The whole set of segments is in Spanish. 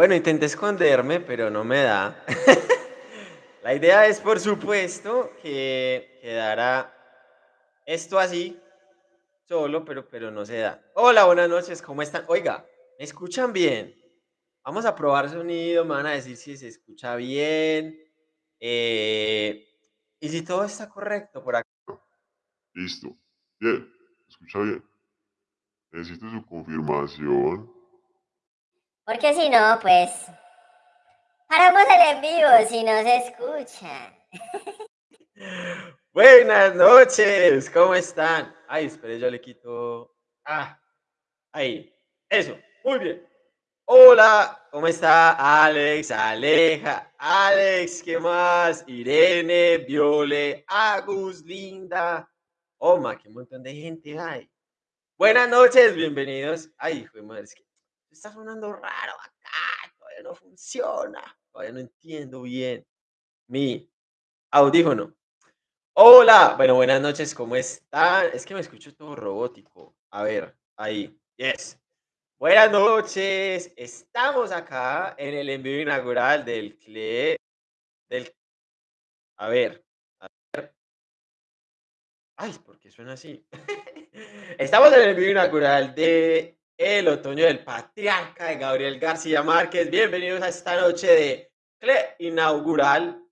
Bueno, intenté esconderme, pero no me da. La idea es, por supuesto, que quedara esto así, solo, pero pero no se da. Hola, buenas noches, ¿cómo están? Oiga, ¿me escuchan bien? Vamos a probar sonido, me van a decir si se escucha bien, eh, y si todo está correcto por acá. Listo. Bien, escucha bien. Necesito su confirmación. Porque si no, pues... Paramos el en vivo si no se escucha. Buenas noches, ¿cómo están? Ay, espere, yo le quito... Ah, ahí, eso, muy bien. Hola, ¿cómo está Alex, Aleja, Alex, ¿qué más? Irene, Viole, Agus, Linda. Oma, qué montón de gente hay. Buenas noches, bienvenidos. Ay, hijo de madre, que está sonando raro acá, todavía no funciona. Todavía no entiendo bien mi audífono. Hola, bueno, buenas noches, ¿cómo están? Es que me escucho todo robótico. A ver, ahí, yes. Buenas noches, estamos acá en el envío inaugural del CLE, del... A ver, a ver. Ay, ¿por qué suena así? Estamos en el envío inaugural de El Otoño del Patriarca de Gabriel García Márquez. Bienvenidos a esta noche de CLE inaugural.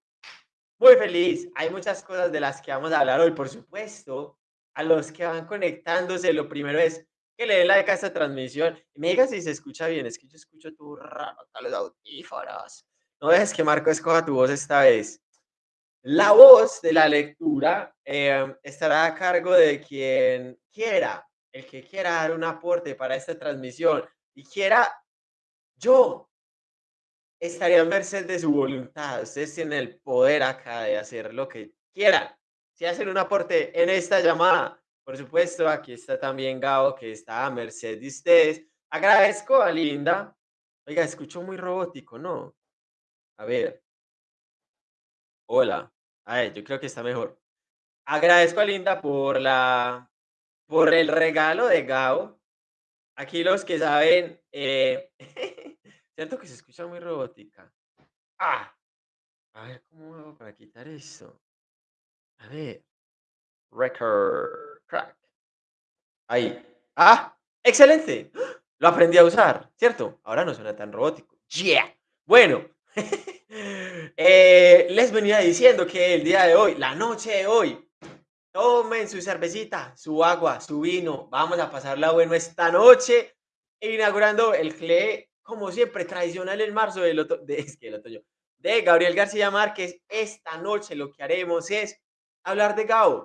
Muy feliz. Hay muchas cosas de las que vamos a hablar hoy, por supuesto. A los que van conectándose, lo primero es que le den like a esta transmisión y me digan si se escucha bien. Es que yo escucho tu raro acá los audífonos. No dejes que Marco escoja tu voz esta vez. La voz de la lectura eh, estará a cargo de quien quiera, el que quiera dar un aporte para esta transmisión y quiera yo estaría a merced de su voluntad. Ustedes tienen el poder acá de hacer lo que quieran. Si hacen un aporte en esta llamada, por supuesto, aquí está también Gabo, que está a merced de ustedes. Agradezco a Linda. Oiga, escucho muy robótico, ¿no? A ver. Hola. A ver, yo creo que está mejor. Agradezco a Linda por la por el regalo de Gabo. Aquí los que saben, eh, que se escucha muy robótica. Ah, a ver cómo hago para quitar eso. A ver, record crack. Ahí. Ah, excelente. Lo aprendí a usar, ¿cierto? Ahora no suena tan robótico. Yeah. Bueno, eh, les venía diciendo que el día de hoy, la noche de hoy, tomen su cervecita, su agua, su vino. Vamos a pasarla bueno esta noche, inaugurando el CLE, como siempre, tradicional en marzo del otoño, de, es que el otoño, de Gabriel García Márquez. Esta noche lo que haremos es hablar de Gabo.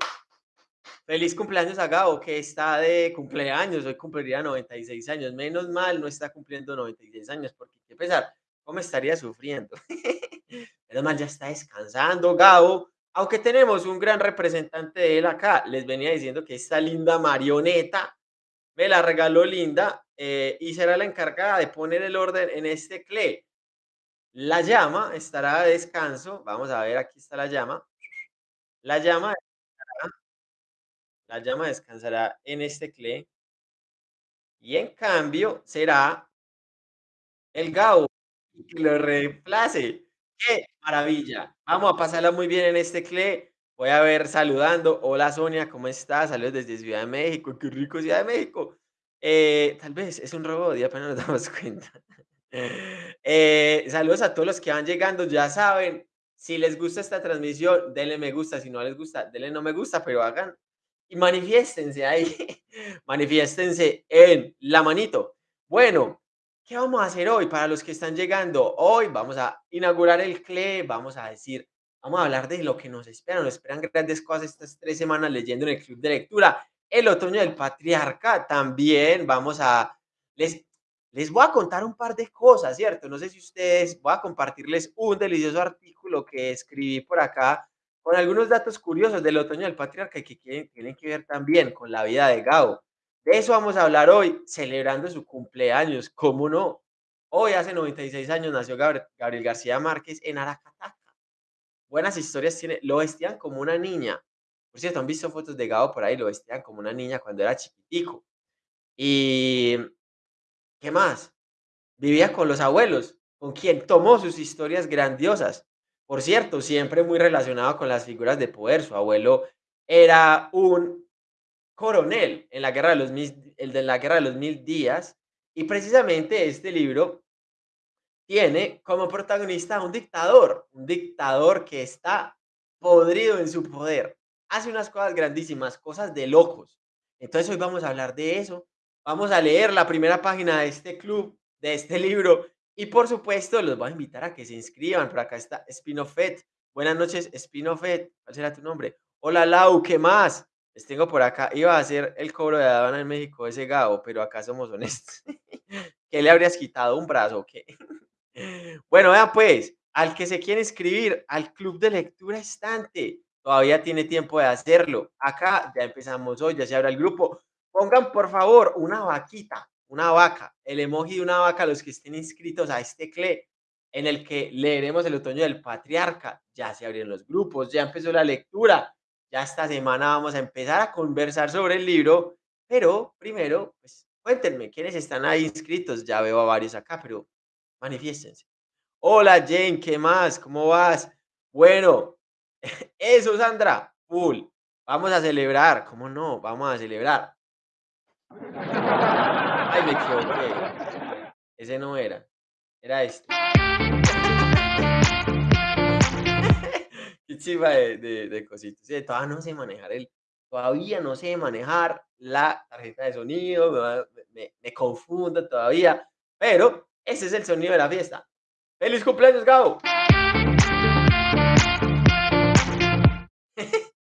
Feliz cumpleaños a Gabo, que está de cumpleaños, hoy cumpliría 96 años. Menos mal no está cumpliendo 96 años, porque qué pesar, ¿cómo estaría sufriendo? Menos mal ya está descansando Gabo, aunque tenemos un gran representante de él acá. Les venía diciendo que esta linda marioneta me la regaló Linda eh, y será la encargada de poner el orden en este CLE. La llama estará a descanso. Vamos a ver, aquí está la llama. La llama la llama descansará en este CLE. Y en cambio será el Gabo que lo reemplace. ¡Qué maravilla! Vamos a pasarla muy bien en este CLE. Voy a ver saludando. Hola Sonia, ¿cómo estás? Saludos desde Ciudad de México. ¡Qué rico Ciudad de México! Eh, tal vez es un robot y apenas nos damos cuenta. Eh, saludos a todos los que van llegando. Ya saben, si les gusta esta transmisión, denle me gusta. Si no les gusta, denle no me gusta, pero hagan y manifiéstense ahí. manifiéstense en la manito. Bueno, ¿qué vamos a hacer hoy para los que están llegando? Hoy vamos a inaugurar el CLE, vamos a decir, vamos a hablar de lo que nos espera. Nos esperan grandes cosas estas tres semanas leyendo en el club de lectura. El otoño del patriarca también vamos a... Les, les voy a contar un par de cosas, ¿cierto? No sé si ustedes, voy a compartirles un delicioso artículo que escribí por acá con algunos datos curiosos del otoño del patriarca que tienen que ver también con la vida de Gabo. De eso vamos a hablar hoy, celebrando su cumpleaños, ¿cómo no? Hoy, hace 96 años, nació Gabriel, García Márquez en Aracataca. Buenas historias tiene, lo vestían como una niña. Por cierto, han visto fotos de Gabo por ahí, lo vestían como una niña cuando era chiquitico. Y ¿Qué más? Vivía con los abuelos, con quien tomó sus historias grandiosas. Por cierto, siempre muy relacionado con las figuras de poder. Su abuelo era un coronel en la guerra de los mil, el de la guerra de los mil días y precisamente este libro tiene como protagonista a un dictador, un dictador que está podrido en su poder, hace unas cosas grandísimas, cosas de locos. Entonces hoy vamos a hablar de eso, vamos a leer la primera página de este club, de este libro, y por supuesto los voy a invitar a que se inscriban. Por acá está Spinofet. Buenas noches, Spinofet. ¿Cuál será tu nombre? Hola Lau, ¿qué más? Les tengo por acá. Iba a hacer el cobro de aduana en México ese Gabo, pero acá somos honestos. ¿Qué le habrías quitado? ¿Un brazo qué? Bueno, vean pues, al que se quiere inscribir al club de lectura estante, todavía tiene tiempo de hacerlo. Acá ya empezamos hoy, ya se abre el grupo. Pongan por favor una vaquita, una vaca, el emoji de una vaca, los que estén inscritos a este CLE, en el que leeremos el otoño del patriarca. Ya se abrieron los grupos, ya empezó la lectura. Ya esta semana vamos a empezar a conversar sobre el libro, pero primero, pues cuéntenme, ¿quiénes están ahí inscritos? Ya veo a varios acá, pero manifiéstense. Hola Jane, ¿qué más? ¿Cómo vas? Bueno, eso Sandra, full. Vamos a celebrar, ¿cómo no? Vamos a celebrar. Ay, me equivoqué. Ese no era. Era este. De, cositas. Sí, todavía no sé manejar el. Todavía no sé manejar la tarjeta de sonido. Me, me, me confundo todavía. Pero ese es el sonido de la fiesta. ¡Feliz cumpleaños, Gabo!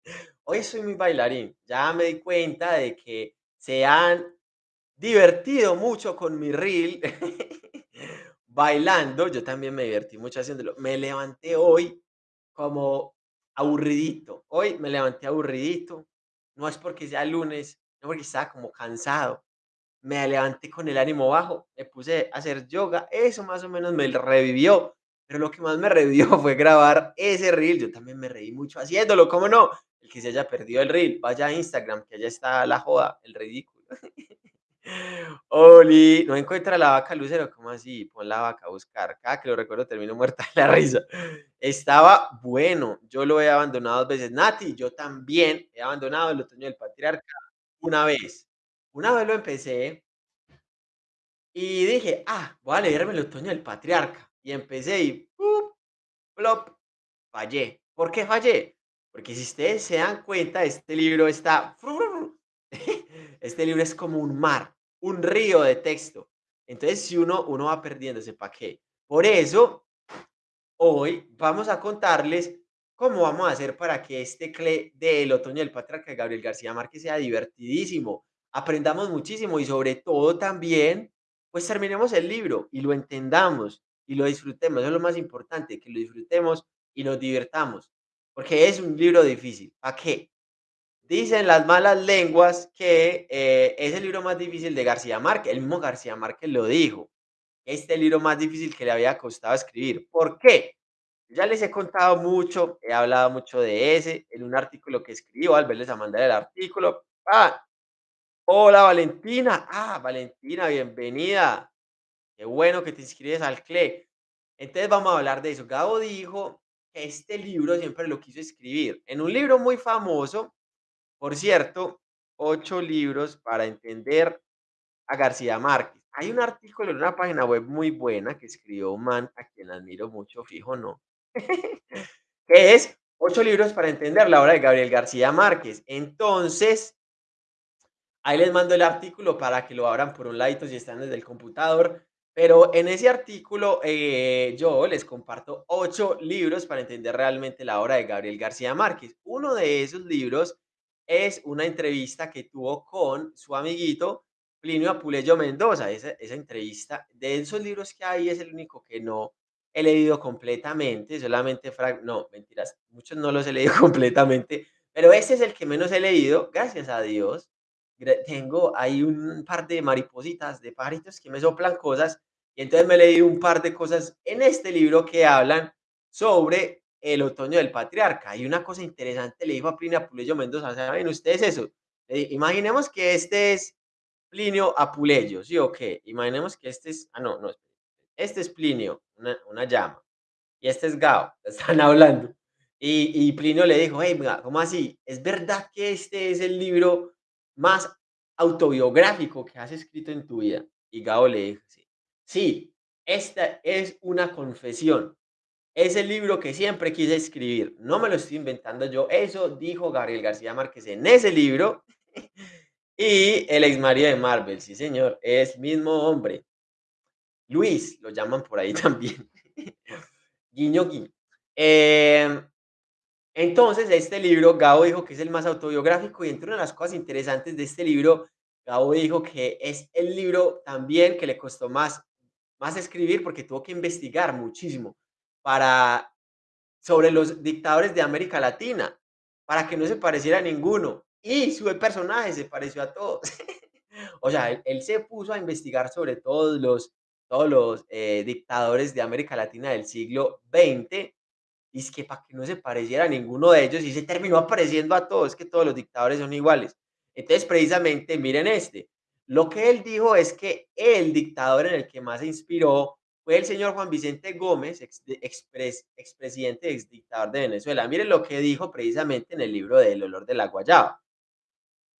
Hoy soy muy bailarín. Ya me di cuenta de que se han divertido mucho con mi reel bailando. Yo también me divertí mucho haciéndolo. Me levanté hoy como aburridito. Hoy me levanté aburridito. No es porque sea lunes, no porque estaba como cansado. Me levanté con el ánimo bajo, me puse a hacer yoga. Eso más o menos me revivió. Pero lo que más me revivió fue grabar ese reel. Yo también me reí mucho haciéndolo, ¿cómo no? El que se haya perdido el reel, vaya a Instagram, que allá está la joda, el ridículo. Oli, no encuentra la vaca Lucero, ¿cómo así? Pon la vaca a buscar. Cada que lo recuerdo termino muerta de la risa. Estaba bueno, yo lo he abandonado dos veces. Nati, yo también he abandonado el otoño del patriarca una vez. Una vez lo empecé y dije, ah, voy a leerme el otoño del patriarca. Y empecé y ¡pup! plop, fallé. ¿Por qué fallé? Porque si ustedes se dan cuenta, este libro está... Este libro es como un mar, un río de texto. Entonces, si uno, uno va perdiéndose, ¿para qué? Por eso, hoy vamos a contarles cómo vamos a hacer para que este CLE del otoño del patriarca Gabriel García Márquez sea divertidísimo. Aprendamos muchísimo y sobre todo también, pues terminemos el libro y lo entendamos y lo disfrutemos. Eso es lo más importante, que lo disfrutemos y nos divirtamos. Porque es un libro difícil. ¿Para qué? Dicen las malas lenguas que eh, es el libro más difícil de García Márquez. El mismo García Márquez lo dijo. Este libro más difícil que le había costado escribir. ¿Por qué? Ya les he contado mucho, he hablado mucho de ese, en un artículo que escribo, al verles a mandar el artículo. Ah, hola Valentina. Ah, Valentina, bienvenida. Qué bueno que te inscribes al CLE. Entonces vamos a hablar de eso. Gabo dijo que este libro siempre lo quiso escribir. En un libro muy famoso, por cierto, ocho libros para entender a García Márquez. Hay un artículo en una página web muy buena que escribió un man a quien admiro mucho, fijo, ¿no? que es ocho libros para entender la obra de Gabriel García Márquez. Entonces, ahí les mando el artículo para que lo abran por un ladito si están desde el computador. Pero en ese artículo eh, yo les comparto ocho libros para entender realmente la obra de Gabriel García Márquez. Uno de esos libros es una entrevista que tuvo con su amiguito Plinio Apuleyo Mendoza. Esa, esa entrevista, de esos libros que hay, es el único que no he leído completamente, solamente, no, mentiras, muchos no los he leído completamente, pero este es el que menos he leído, gracias a Dios tengo ahí un par de maripositas, de pajaritos que me soplan cosas, y entonces me leí un par de cosas en este libro que hablan sobre el otoño del patriarca. Hay una cosa interesante, le dijo a Plinio Apuleyo Mendoza, ¿saben ustedes eso? imaginemos que este es Plinio Apuleyo, ¿sí o qué? Imaginemos que este es, ah, no, no, este es Plinio, una, una llama, y este es Gao, están hablando. Y, y Plinio le dijo, hey, ¿cómo así? ¿Es verdad que este es el libro más autobiográfico que has escrito en tu vida? Y Gao le dijo, sí, sí, esta es una confesión. Es el libro que siempre quise escribir. No me lo estoy inventando yo. Eso dijo Gabriel García Márquez en ese libro. y el ex marido de Marvel, sí señor, es mismo hombre. Luis, lo llaman por ahí también. guiño, guiño. Em, entonces, este libro, Gabo dijo que es el más autobiográfico y entre una de las cosas interesantes de este libro, Gabo dijo que es el libro también que le costó más, más escribir porque tuvo que investigar muchísimo para sobre los dictadores de América Latina, para que no se pareciera a ninguno. Y su personaje se pareció a todos. o sea, él, se puso a investigar sobre todos los, todos los eh, dictadores de América Latina del siglo XX. Y es que para que no se pareciera a ninguno de ellos, y se terminó apareciendo a todos, que todos los dictadores son iguales. Entonces, precisamente, miren este. Lo que él dijo es que el dictador en el que más se inspiró fue el señor Juan Vicente Gómez, ex, expresidente, ex dictador de Venezuela. Miren lo que dijo precisamente en el libro de El olor de la guayaba.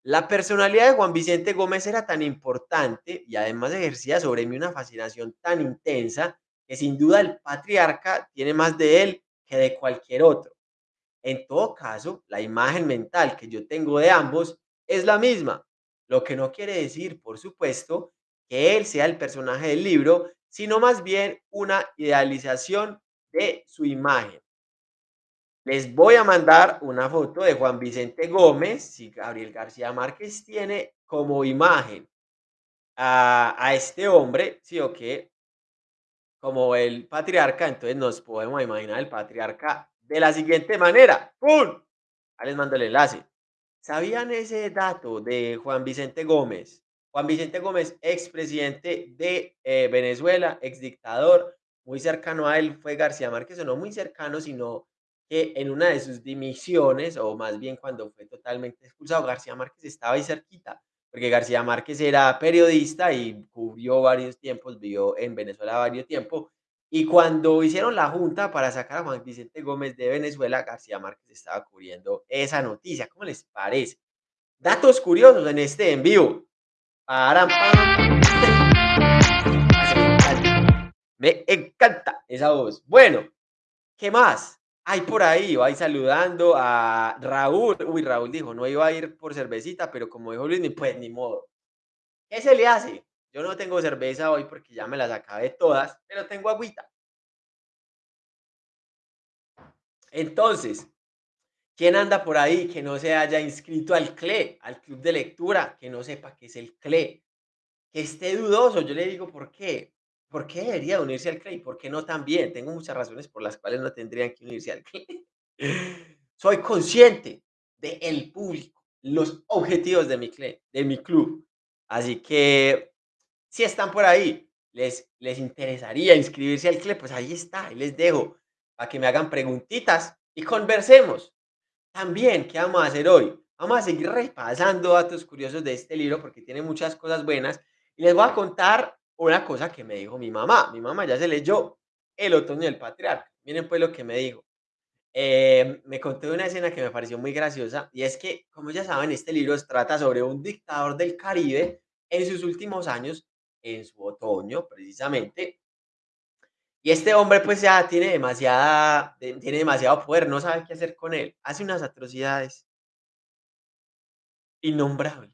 La personalidad de Juan Vicente Gómez era tan importante y además ejercía sobre mí una fascinación tan intensa que sin duda el patriarca tiene más de él que de cualquier otro. En todo caso, la imagen mental que yo tengo de ambos es la misma, lo que no quiere decir, por supuesto, que él sea el personaje del libro, sino más bien una idealización de su imagen. Les voy a mandar una foto de Juan Vicente Gómez, si Gabriel García Márquez tiene como imagen a, este hombre, sí o qué, como el patriarca, entonces nos podemos imaginar el patriarca de la siguiente manera. ¡Pum! Ahí les mando el enlace. ¿Sabían ese dato de Juan Vicente Gómez? Juan Vicente Gómez, expresidente de eh, Venezuela, exdictador, muy cercano a él fue García Márquez, o no muy cercano, sino que en una de sus dimisiones, o más bien cuando fue totalmente expulsado, García Márquez estaba ahí cerquita, porque García Márquez era periodista y cubrió varios tiempos, vivió en Venezuela varios tiempos, y cuando hicieron la junta para sacar a Juan Vicente Gómez de Venezuela, García Márquez estaba cubriendo esa noticia. ¿Cómo les parece? Datos curiosos en este Me encanta esa voz. Bueno, ¿qué más? Hay por ahí, va saludando a Raúl. Uy, Raúl dijo, no iba a ir por cervecita, pero como dijo Luis, pues ni modo. ¿Qué se le hace? Yo no tengo cerveza hoy porque ya me las acabé todas, pero tengo agüita. Entonces, ¿Quién anda por ahí que no se haya inscrito al CLE, al club de lectura, que no sepa qué es el CLE? Que esté dudoso, yo le digo, ¿por qué? ¿Por qué debería unirse al CLE? ¿Por qué no también? Tengo muchas razones por las cuales no tendrían que unirse al CLE. Soy consciente del el público, los objetivos de mi CLE, de mi club. Así que, si están por ahí, les, les interesaría inscribirse al CLE, pues ahí está, ahí les dejo, para que me hagan preguntitas y conversemos. También, ¿qué vamos a hacer hoy? Vamos a seguir repasando datos curiosos de este libro porque tiene muchas cosas buenas. Y les voy a contar una cosa que me dijo mi mamá. Mi mamá ya se leyó El otoño del patriarca. Miren pues lo que me dijo. Eh, me contó una escena que me pareció muy graciosa y es que, como ya saben, este libro trata sobre un dictador del Caribe en sus últimos años, en su otoño precisamente, y este hombre pues ya tiene demasiada, tiene demasiado poder, no sabe qué hacer con él. Hace unas atrocidades innombrables.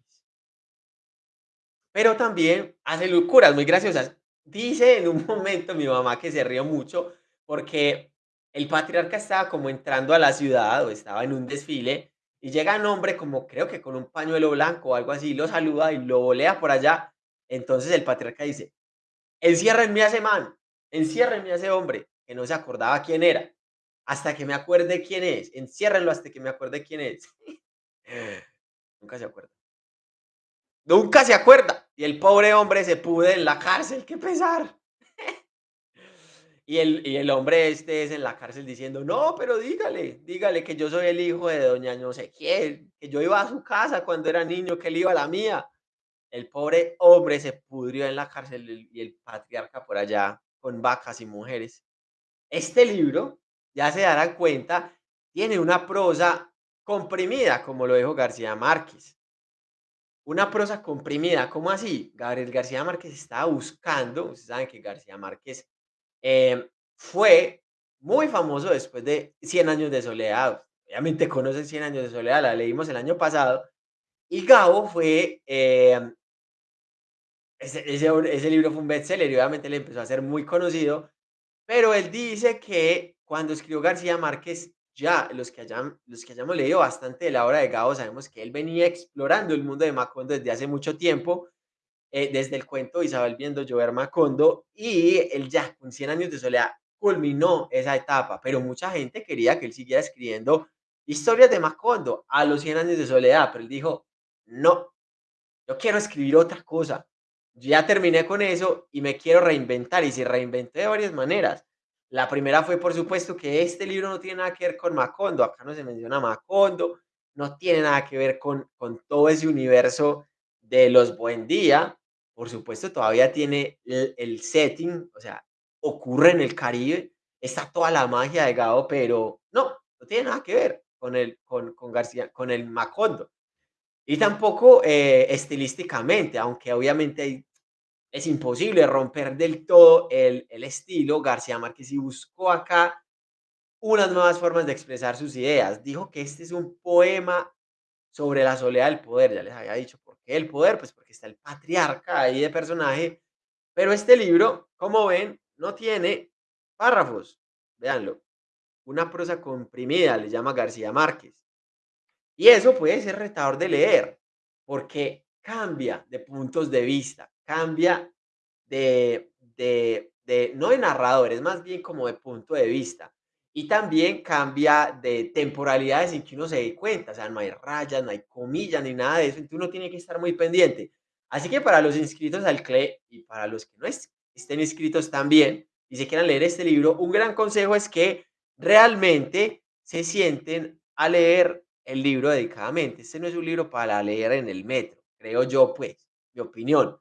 Pero también hace locuras muy graciosas. Dice en un momento mi mamá que se rió mucho porque el patriarca estaba como entrando a la ciudad o estaba en un desfile y llega un hombre como creo que con un pañuelo blanco o algo así, lo saluda y lo volea por allá. Entonces el patriarca dice, enciérrenme a ese man enciérrenme a ese hombre que no se acordaba quién era, hasta que me acuerde quién es, enciérrenlo hasta que me acuerde quién es. Nunca se acuerda. Nunca se acuerda. Y el pobre hombre se pude en la cárcel, qué pesar. y, el, y el hombre este es en la cárcel diciendo, no, pero dígale, dígale que yo soy el hijo de doña no sé quién, que yo iba a su casa cuando era niño, que él iba a la mía. El pobre hombre se pudrió en la cárcel y el patriarca por allá con vacas y mujeres. Este libro, ya se darán cuenta, tiene una prosa comprimida, como lo dijo García Márquez. Una prosa comprimida, ¿cómo así? Gabriel García Márquez estaba buscando, ustedes saben que García Márquez eh, fue muy famoso después de Cien años de soledad. Obviamente conocen Cien años de soledad, la leímos el año pasado. Y Gabo fue, eh, ese, ese, libro fue un bestseller y obviamente le empezó a ser muy conocido, pero él dice que cuando escribió García Márquez ya los que, hayan, los que hayamos leído bastante de la obra de Gabo sabemos que él venía explorando el mundo de Macondo desde hace mucho tiempo, eh, desde el cuento Isabel viendo llover Macondo, y él ya con 100 años de soledad culminó esa etapa, pero mucha gente quería que él siguiera escribiendo historias de Macondo a los 100 años de soledad, pero él dijo, no, yo quiero escribir otra cosa, ya terminé con eso y me quiero reinventar, y se reinventé de varias maneras. La primera fue, por supuesto, que este libro no tiene nada que ver con Macondo. Acá no se menciona Macondo, no tiene nada que ver con, con todo ese universo de los Buen Día. Por supuesto, todavía tiene el, setting, o sea, ocurre en el Caribe, está toda la magia de Gao, pero no, no tiene nada que ver con el, con, con García, con el Macondo. Y tampoco eh, estilísticamente, aunque obviamente hay es imposible romper del todo el, estilo. García Márquez y buscó acá unas nuevas formas de expresar sus ideas. Dijo que este es un poema sobre la soledad del poder. Ya les había dicho por qué el poder, pues porque está el patriarca ahí de personaje. Pero este libro, como ven, no tiene párrafos. Véanlo. Una prosa comprimida, le llama García Márquez. Y eso puede ser retador de leer, porque cambia de puntos de vista, cambia de, de, de, no de narrador, es más bien como de punto de vista. Y también cambia de temporalidades en que uno se dé cuenta, o sea, no hay rayas, no hay comillas ni nada de eso, entonces uno tiene que estar muy pendiente. Así que para los inscritos al CLE y para los que no estén inscritos también y se quieran leer este libro, un gran consejo es que realmente se sienten a leer el libro dedicadamente. Este no es un libro para leer en el metro, creo yo, pues, mi opinión.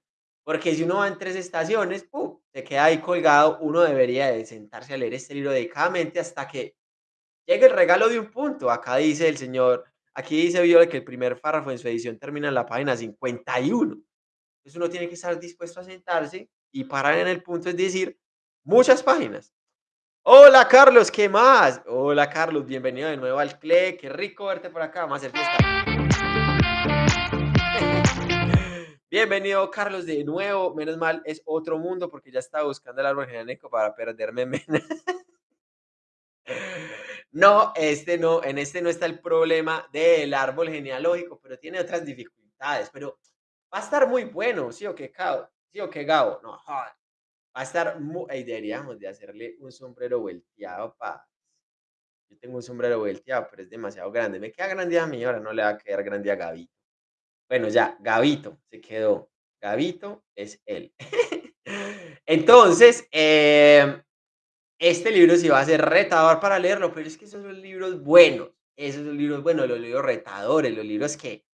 Porque si uno va en tres estaciones, ¡pum! se queda ahí colgado, uno debería de sentarse a leer este libro dedicadamente hasta que llegue el regalo de un punto. Acá dice el señor, aquí dice Viola que el primer párrafo en su edición termina en la página 51. Entonces uno tiene que estar dispuesto a sentarse y parar en el punto, es decir, muchas páginas. Hola Carlos, ¿qué más? Hola Carlos, bienvenido de nuevo al CLE, qué rico verte por acá, vamos a hacer Bienvenido, Carlos, de nuevo. Menos mal, es otro mundo porque ya estaba buscando el árbol genealógico para perderme menos. No, este no, en este no está el problema del árbol genealógico, pero tiene otras dificultades. Pero va a estar muy bueno, ¿sí o qué, Gabo? ¿Sí o qué, Gabo? No, Va a estar muy... Ahí deberíamos de hacerle un sombrero volteado, pa. Yo tengo un sombrero volteado, pero es demasiado grande. Me queda grande a mí, ahora no le va a quedar grande a Gaby. Bueno, ya, Gavito se quedó. Gavito es él. Entonces, em, este libro sí va a ser retador para leerlo, pero es que esos son libros buenos. Esos son libros buenos, los libros retadores, los libros que,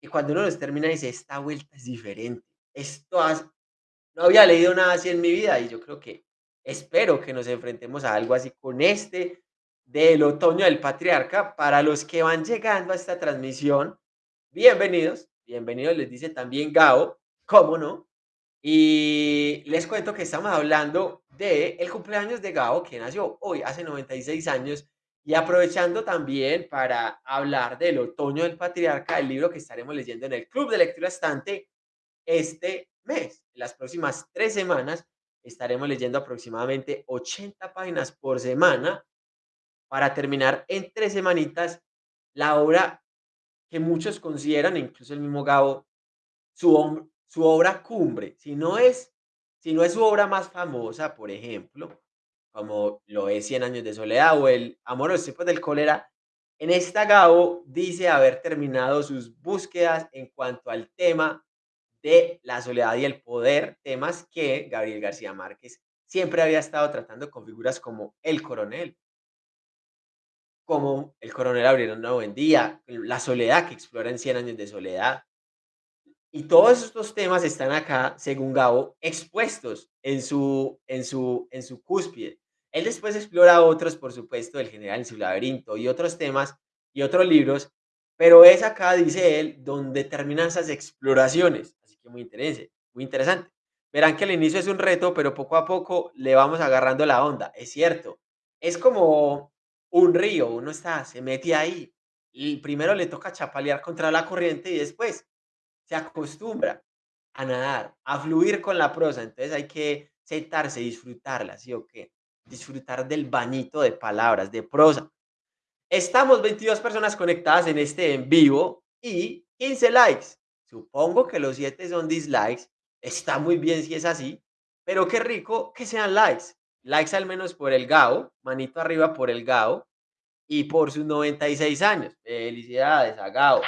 que cuando uno los termina dice, esta vuelta es diferente. Esto no había leído nada así en mi vida y yo creo que espero que nos enfrentemos a algo así con este del otoño del patriarca. Para los que van llegando a esta transmisión, bienvenidos. Bienvenido, les dice también Gao, ¿cómo no? Y les cuento que estamos hablando de el cumpleaños de Gao, que nació hoy, hace 96 años, y aprovechando también para hablar del otoño del patriarca, el libro que estaremos leyendo en el Club de Lectura Estante este mes. Las próximas tres semanas estaremos leyendo aproximadamente 80 páginas por semana para terminar en tres semanitas la obra que muchos consideran, incluso el mismo Gabo, su, su obra cumbre. Si no, es, si no es su obra más famosa, por ejemplo, como lo es Cien años de soledad o el Amor a los tiempos del cólera, en esta Gabo dice haber terminado sus búsquedas en cuanto al tema de la soledad y el poder, temas que Gabriel García Márquez siempre había estado tratando con figuras como el coronel, como el coronel Abril una buen día, la soledad que explora en Cien años de soledad, Y todos estos temas están acá, según Gabo, expuestos en su, en su, en su cúspide. Él después explora otros, por supuesto, el general en su laberinto y otros temas y otros libros, pero es acá, dice él, donde terminan esas exploraciones. Así que muy interesante, muy interesante. Verán que al inicio es un reto, pero poco a poco le vamos agarrando la onda. Es cierto. Es como un río, uno está, se mete ahí. Y primero le toca chapalear contra la corriente y después se acostumbra a nadar, a fluir con la prosa. Entonces hay que sentarse, disfrutarla, ¿sí o qué? Disfrutar del bañito de palabras, de prosa. Estamos 22 personas conectadas en este en vivo y 15 likes. Supongo que los 7 son dislikes. Está muy bien si es así, pero qué rico que sean likes. Likes al menos por el Gao, manito arriba por el Gao y por sus 96 años. Felicidades a Gao.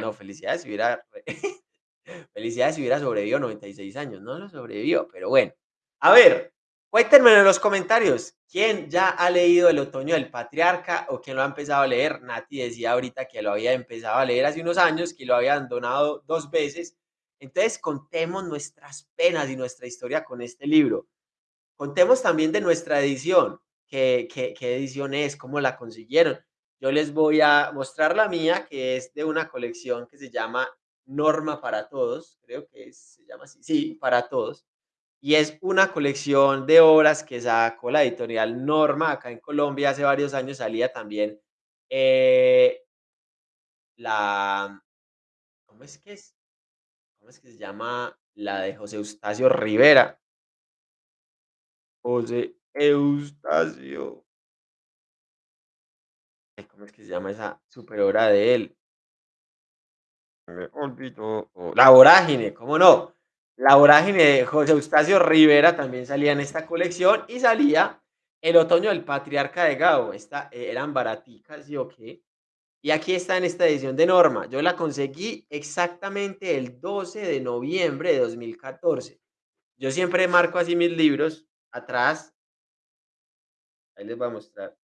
No, felicidades si hubiera, felicidades si hubiera sobrevivido 96 años. No lo sobrevivió, pero bueno. A ver, Cuéntenme en los comentarios, ¿quién ya ha leído El Otoño del Patriarca o quién lo ha empezado a leer? Nati decía ahorita que lo había empezado a leer hace unos años, que lo había abandonado dos veces. Entonces, contemos nuestras penas y nuestra historia con este libro. Contemos también de nuestra edición, qué, qué, qué edición es, cómo la consiguieron. Yo les voy a mostrar la mía, que es de una colección que se llama Norma para Todos, creo que se llama así, sí, para todos y es una colección de obras que sacó la editorial Norma acá en Colombia hace varios años salía también eh, la ¿cómo es que es? ¿Cómo es que se llama? La de José Eustacio Rivera. José Eustacio. ¿Cómo es que se llama esa super de él? La vorágine, ¿cómo no? La vorágine de José Eustacio Rivera también salía en esta colección y salía El otoño del patriarca de Gao. Esta, eh, eran baraticas, ¿sí o qué? Y aquí está en esta edición de Norma. Yo la conseguí exactamente el 12 de noviembre de 2014. Yo siempre marco así mis libros atrás. Ahí les voy a mostrar.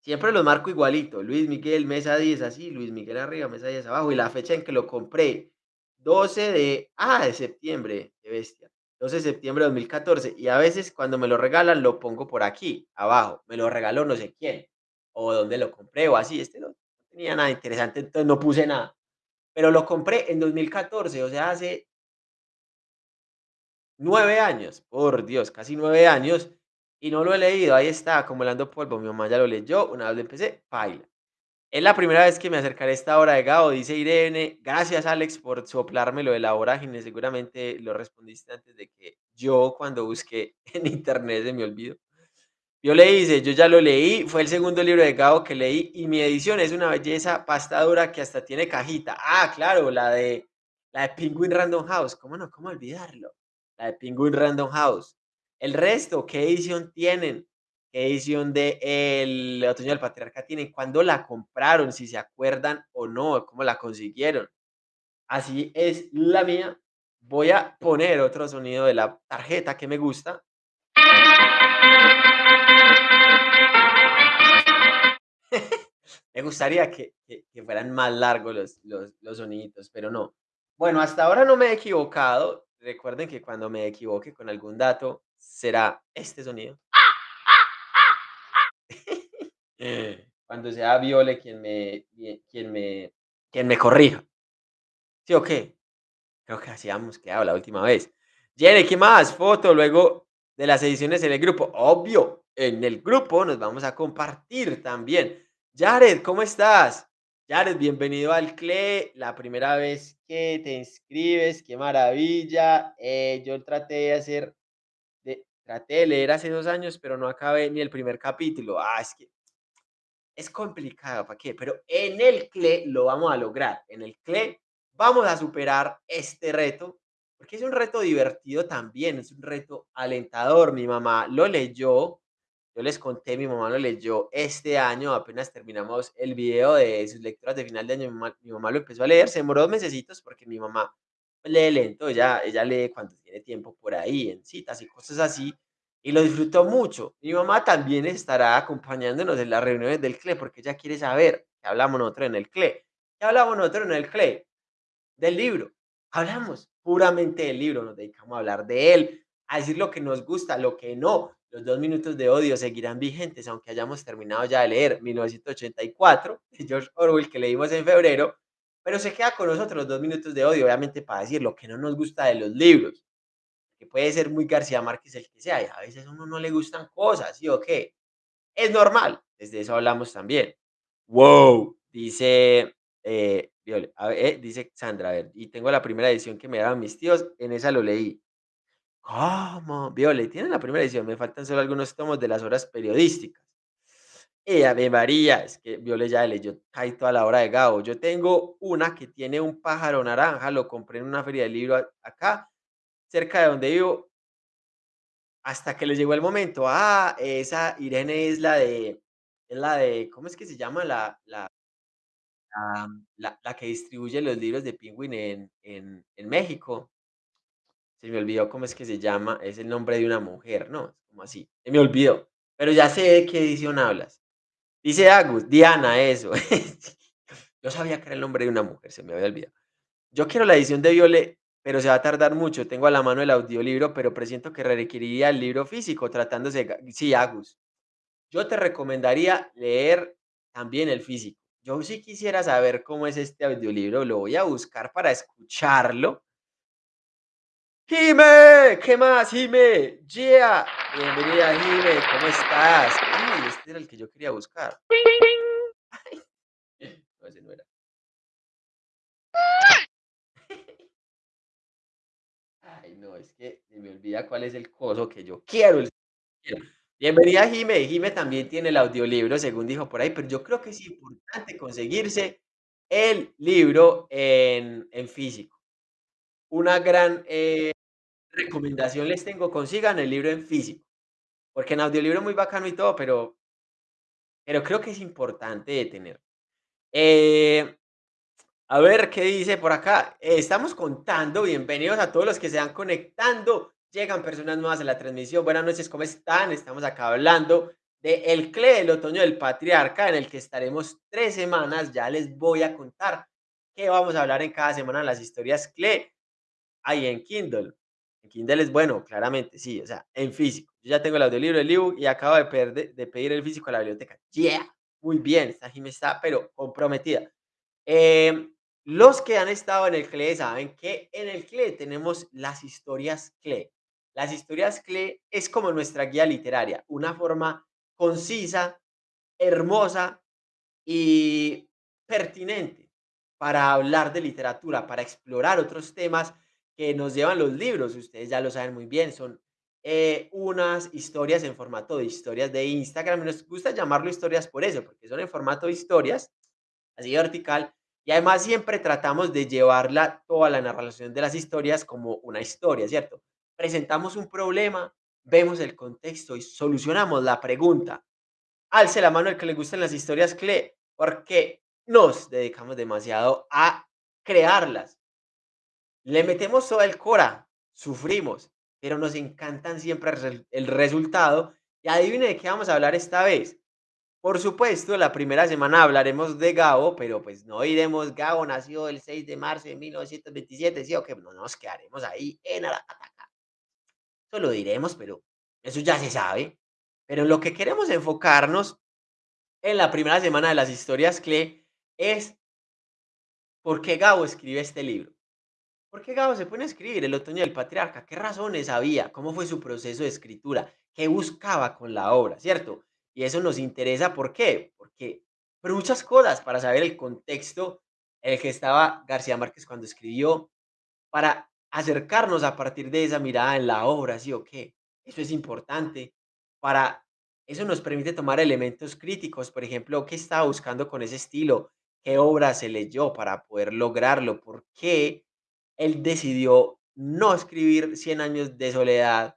Siempre los marco igualito. Luis Miguel, mesa 10, así. Luis Miguel arriba, mesa 10 abajo. Y la fecha en que lo compré. 12 de, ah, de septiembre, bestia. 12 de septiembre de 2014. Y a veces cuando me lo regalan lo pongo por aquí, abajo. Me lo regaló no sé quién. O dónde lo compré o así. Este no, tenía nada interesante, entonces no puse nada. Pero lo compré en 2014, o sea, hace nueve años. Por Dios, casi nueve años. Y no lo he leído. Ahí está, acumulando polvo. Mi mamá ya lo leyó. Una vez lo empecé, paila. Es la primera vez que me acercaré a esta hora de Gao, dice Irene. Gracias, Alex, por soplarme lo de la vorágine. Seguramente lo respondiste antes de que yo, cuando busqué en internet, se me olvidó. Yo le hice, yo ya lo leí, fue el segundo libro de Gao que leí y mi edición es una belleza pastadura que hasta tiene cajita. Ah, claro, la de la de Penguin Random House. ¿Cómo no? ¿Cómo olvidarlo? La de Penguin Random House. El resto, ¿qué edición tienen? qué edición de El Otoño del Patriarca tienen, cuándo la compraron, si se acuerdan o no, cómo la consiguieron. Así es la mía. Voy a poner otro sonido de la tarjeta que me gusta. Me gustaría que, fueran más largos los, los, los soniditos, pero no. Bueno, hasta ahora no me he equivocado. Recuerden que cuando me equivoque con algún dato, será este sonido. Cuando sea Viole quien me, quien me, quien me corrija. ¿Sí o qué? Creo que hacíamos quedado la última vez. Jenny, ¿qué más? Foto luego de las ediciones en el grupo. Obvio, en el grupo nos vamos a compartir también. Jared, ¿cómo estás? Jared, bienvenido al CLE, la primera vez que te inscribes, qué maravilla. Eh, yo traté de hacer, de, traté de leer hace dos años, pero no acabé ni el primer capítulo. Ah, es que es complicado, ¿para qué? Pero en el CLE lo vamos a lograr. En el CLE vamos a superar este reto, porque es un reto divertido también, es un reto alentador. Mi mamá lo leyó, yo les conté, mi mamá lo leyó este año, apenas terminamos el video de sus lecturas de final de año, mi mamá, lo empezó a leer, se demoró dos mesecitos porque mi mamá lee lento, ella, ella lee cuando tiene tiempo por ahí, en citas y cosas así, y lo disfrutó mucho. Mi mamá también estará acompañándonos en las reuniones del CLE porque ella quiere saber que hablamos nosotros en el CLE. ¿Qué hablamos nosotros en el CLE? Del libro. Hablamos puramente del libro, nos dedicamos a hablar de él, a decir lo que nos gusta, lo que no. Los dos minutos de odio seguirán vigentes, aunque hayamos terminado ya de leer 1984 de George Orwell que leímos en febrero, pero se queda con nosotros los dos minutos de odio, obviamente para decir lo que no nos gusta de los libros, que puede ser muy García Márquez el que sea, y a veces a uno no le gustan cosas, ¿sí o qué? Es normal, desde eso hablamos también. Wow, dice, eh, eh, dice Sandra, a ver, y tengo la primera edición que me daban mis tíos, en esa lo leí. ¿Cómo? Viole, tienen la primera edición, me faltan solo algunos tomos de las horas periodísticas. Y a María, es que Viole ya leyó casi toda la hora de Gabo. Yo tengo una que tiene un pájaro naranja, lo compré en una feria de libro acá, cerca de donde vivo, hasta que le llegó el momento. Ah, esa Irene es la de, es la de, ¿cómo es que se llama? La, la, la, la, que distribuye los libros de Penguin en, en, en México. Se me olvidó cómo es que se llama, es el nombre de una mujer, ¿no? Como así, se me olvidó. Pero ya sé de qué edición hablas. Dice Agus, Diana, eso. Yo sabía que era el nombre de una mujer, se me había olvidado. Yo quiero la edición de Viole, pero se va a tardar mucho. Tengo a la mano el audiolibro, pero presiento que requeriría el libro físico, tratándose de... Sí, Agus. Yo te recomendaría leer también el físico. Yo sí quisiera saber cómo es este audiolibro, lo voy a buscar para escucharlo Jime, ¿qué más, Jime? Yeah, bienvenida, Jime, ¿cómo estás? Ay, este era el que yo quería buscar. no, ese no era. Ay, no, es que se me olvida cuál es el coso que yo quiero. Bienvenida, Jime. Jime también tiene el audiolibro, según dijo por ahí, pero yo creo que es importante conseguirse el libro en, en físico. Una gran eh, recomendación les tengo, consigan el libro en físico, porque en audiolibro es muy bacano y todo, pero, pero creo que es importante de tener. Eh, a ver qué dice por acá. estamos contando, bienvenidos a todos los que se van conectando. Llegan personas nuevas en la transmisión. Buenas noches, ¿cómo están? Estamos acá hablando de El CLE, el otoño del patriarca, en el que estaremos tres semanas. Ya les voy a contar qué vamos a hablar en cada semana las historias CLE. Ahí en Kindle. En Kindle es bueno, claramente, sí, o sea, en físico. Yo ya tengo el audiolibro, el ebook y acabo de, de pedir el físico a la biblioteca. Yeah, muy bien, esta Jimmy está, pero comprometida. Em, los que han estado en el CLE saben que en el CLE tenemos las historias CLE. Las historias CLE es como nuestra guía literaria, una forma concisa, hermosa y pertinente para hablar de literatura, para explorar otros temas que nos llevan los libros, ustedes ya lo saben muy bien, son eh, unas historias en formato de historias de Instagram. Nos gusta llamarlo historias por eso, porque son en formato de historias, así vertical. Y además siempre tratamos de llevarla toda la narración de las historias como una historia, ¿cierto? Presentamos un problema, vemos el contexto y solucionamos la pregunta. Alce la mano el que le gustan las historias CLE, porque nos dedicamos demasiado a crearlas le metemos todo el cora, sufrimos, pero nos encantan siempre el resultado. Y adivine de qué vamos a hablar esta vez. Por supuesto, la primera semana hablaremos de Gabo, pero pues no iremos. Gabo nació el 6 de marzo de 1927, ¿sí o que No nos quedaremos ahí en Aracataca. Eso lo diremos, pero eso ya se sabe. Pero lo que queremos enfocarnos en la primera semana de las historias CLE es por qué Gabo escribe este libro. ¿Por qué Gabo se pone a escribir El otoño del patriarca? ¿Qué razones había? ¿Cómo fue su proceso de escritura? ¿Qué buscaba con la obra? ¿Cierto? Y eso nos interesa, ¿por qué? Porque por muchas cosas, para saber el contexto en el que estaba García Márquez cuando escribió, para acercarnos a partir de esa mirada en la obra, ¿sí o qué? Eso es importante. Para eso nos permite tomar elementos críticos, por ejemplo, ¿qué estaba buscando con ese estilo? ¿Qué obra se leyó para poder lograrlo? ¿Por qué él decidió no escribir Cien años de soledad.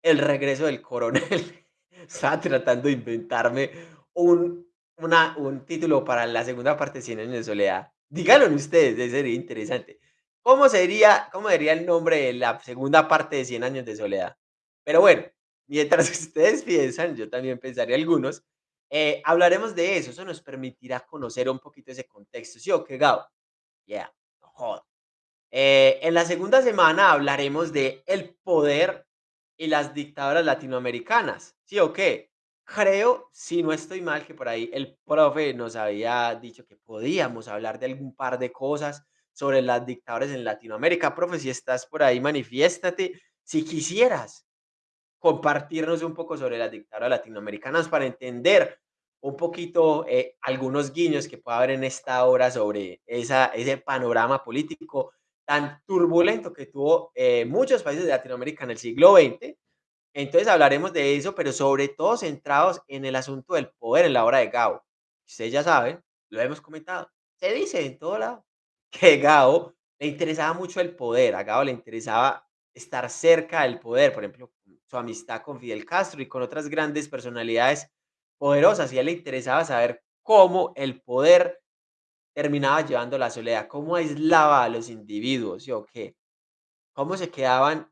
El regreso del coronel. Estaba tratando de inventarme un, una, un título para la segunda parte de Cien años de soledad. Díganlo ustedes, sería interesante. ¿Cómo sería, ¿Cómo sería el nombre de la segunda parte de Cien años de soledad? Pero bueno, mientras ustedes piensan, yo también pensaría algunos. Eh, hablaremos de eso, eso nos permitirá conocer un poquito ese contexto, ¿sí o qué, Gabo? Yeah, no joda. Eh, en la segunda semana hablaremos de el poder y las dictadoras latinoamericanas, ¿sí o qué? Creo, si no estoy mal, que por ahí el profe nos había dicho que podíamos hablar de algún par de cosas sobre las dictadoras en Latinoamérica. Profe, si estás por ahí, manifiéstate. Si quisieras compartirnos un poco sobre las dictaduras latinoamericanas para entender un poquito eh, algunos guiños que pueda haber en esta obra sobre ese panorama político tan turbulento que tuvo eh, muchos países de Latinoamérica en el siglo XX. Entonces hablaremos de eso, pero sobre todo centrados en el asunto del poder en la obra de Gao. Ustedes ya saben, lo hemos comentado, se dice en todo lado que Gao le interesaba mucho el poder, a Gao le interesaba estar cerca del poder, por ejemplo, su amistad con Fidel Castro y con otras grandes personalidades poderosas, y a él le interesaba saber cómo el poder terminaba llevando la soledad, cómo aislaba a los individuos, ¿sí o qué? Cómo se quedaban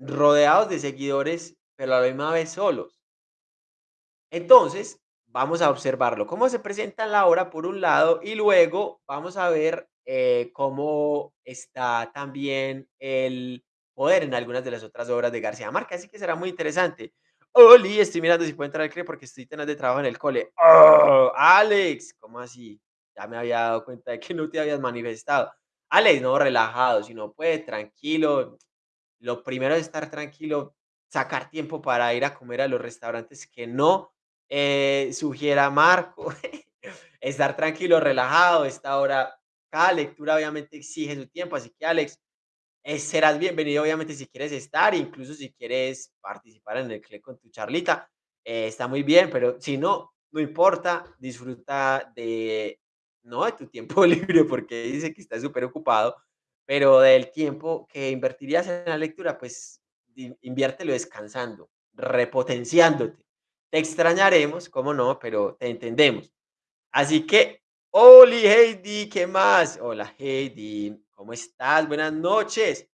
rodeados de seguidores, pero a la misma vez solos. Entonces, vamos a observarlo, cómo se presenta en la obra por un lado, y luego vamos a ver eh, cómo está también el poder en algunas de las otras obras de García Márquez, así que será muy interesante. Oli, estoy mirando si puedo entrar al CRE porque estoy teniendo de trabajo en el cole. ¡Oh! Alex, ¿cómo así? Ya me había dado cuenta de que no te habías manifestado. Alex, no, relajado, si no puede, tranquilo. Lo primero es estar tranquilo, sacar tiempo para ir a comer a los restaurantes que no eh, sugiera Marco. estar tranquilo, relajado. Esta hora, cada lectura obviamente exige su tiempo, así que Alex, eh, serás bienvenido obviamente si quieres estar, incluso si quieres participar en el CLE con tu charlita, eh, está muy bien, pero si no, no importa, disfruta de, no de tu tiempo libre, porque dice que está súper ocupado, pero del tiempo que invertirías en la lectura, pues inviértelo descansando, repotenciándote. Te extrañaremos, cómo no, pero te entendemos. Así que, Oli Heidi, ¿qué más? Hola Heidi, ¿cómo estás? Buenas noches.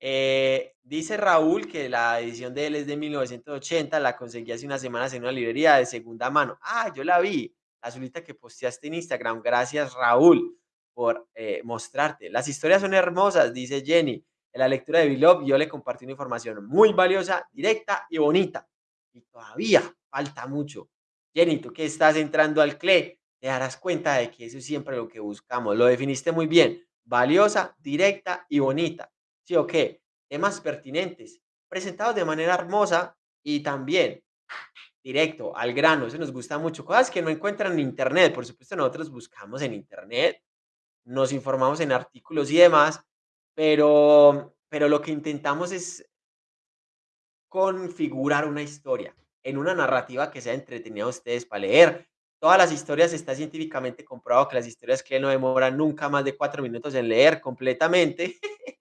Eh, dice Raúl que la edición de él es de 1980, la conseguí hace unas semanas en una librería de segunda mano. Ah, yo la vi, la azulita que posteaste en Instagram. Gracias Raúl por eh, mostrarte. Las historias son hermosas, dice Jenny. En la lectura de Beloved yo le compartí una información muy valiosa, directa y bonita. Y todavía falta mucho. Jenny, tú que estás entrando al CLE, te darás cuenta de que eso es siempre lo que buscamos. Lo definiste muy bien. Valiosa, directa y bonita. ¿Sí o qué? Temas pertinentes, presentados de manera hermosa y también directo, al grano. Eso nos gusta mucho. Cosas que no encuentran en internet. Por supuesto, nosotros buscamos en internet, nos informamos en artículos y demás, pero, pero lo que intentamos es configurar una historia en una narrativa que sea entretenida a ustedes para leer. Todas las historias está científicamente comprobado que las historias que no demoran nunca más de cuatro minutos en leer completamente.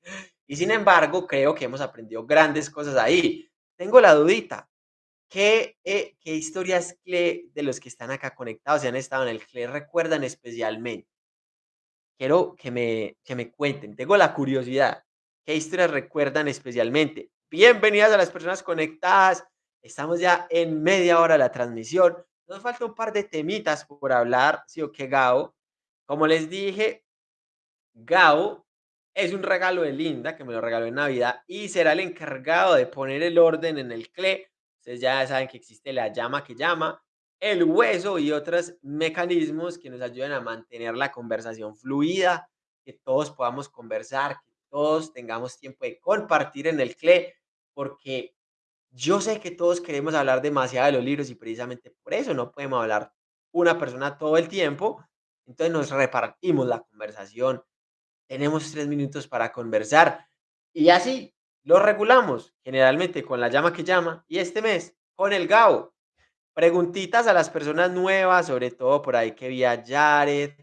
y sin embargo, creo que hemos aprendido grandes cosas ahí. Tengo la dudita. ¿Qué, eh, qué historias CLE de los que están acá conectados y han estado en el CLE recuerdan especialmente? Quiero que me, que me cuenten. Tengo la curiosidad. ¿Qué historias recuerdan especialmente? Bienvenidas a las personas conectadas. Estamos ya en media hora de la transmisión. Nos falta un par de temitas por hablar, sí o qué, Gao. Como les dije, Gao es un regalo de Linda que me lo regaló en Navidad y será el encargado de poner el orden en el CLE. Ustedes ya saben que existe la llama que llama, el hueso y otros mecanismos que nos ayudan a mantener la conversación fluida, que todos podamos conversar, que todos tengamos tiempo de compartir en el CLE, porque yo sé que todos queremos hablar demasiado de los libros y precisamente por eso no podemos hablar una persona todo el tiempo. Entonces nos repartimos la conversación. Tenemos tres minutos para conversar y así lo regulamos, generalmente con la llama que llama y este mes con el GAO. Preguntitas a las personas nuevas, sobre todo por ahí que vi a Jared,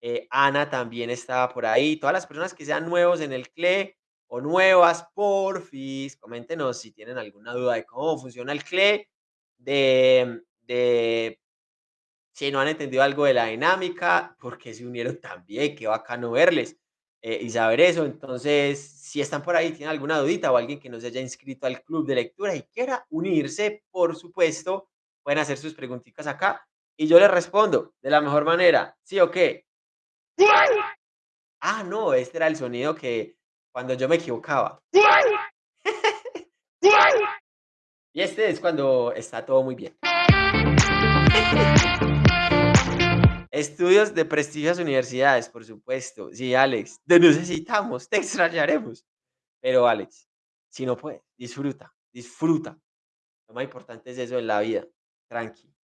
eh, Ana también estaba por ahí, todas las personas que sean nuevos en el CLE o nuevas, porfis, coméntenos si tienen alguna duda de cómo funciona el CLE, de, de si no han entendido algo de la dinámica, porque se unieron también, qué bacano verles eh, y saber eso. Entonces, si están por ahí, tienen alguna dudita o alguien que no se haya inscrito al club de lectura y quiera unirse, por supuesto, pueden hacer sus preguntitas acá Y yo le respondo de la mejor manera, ¿sí o qué? Ah, no, este era el sonido que cuando yo me equivocaba. y este es cuando está todo muy bien. Estudios de prestigiosas universidades, por supuesto. Sí, Alex, te necesitamos, te extrañaremos. Pero Alex, si no puedes, disfruta, disfruta. Lo más importante es eso en la vida. Tranqui.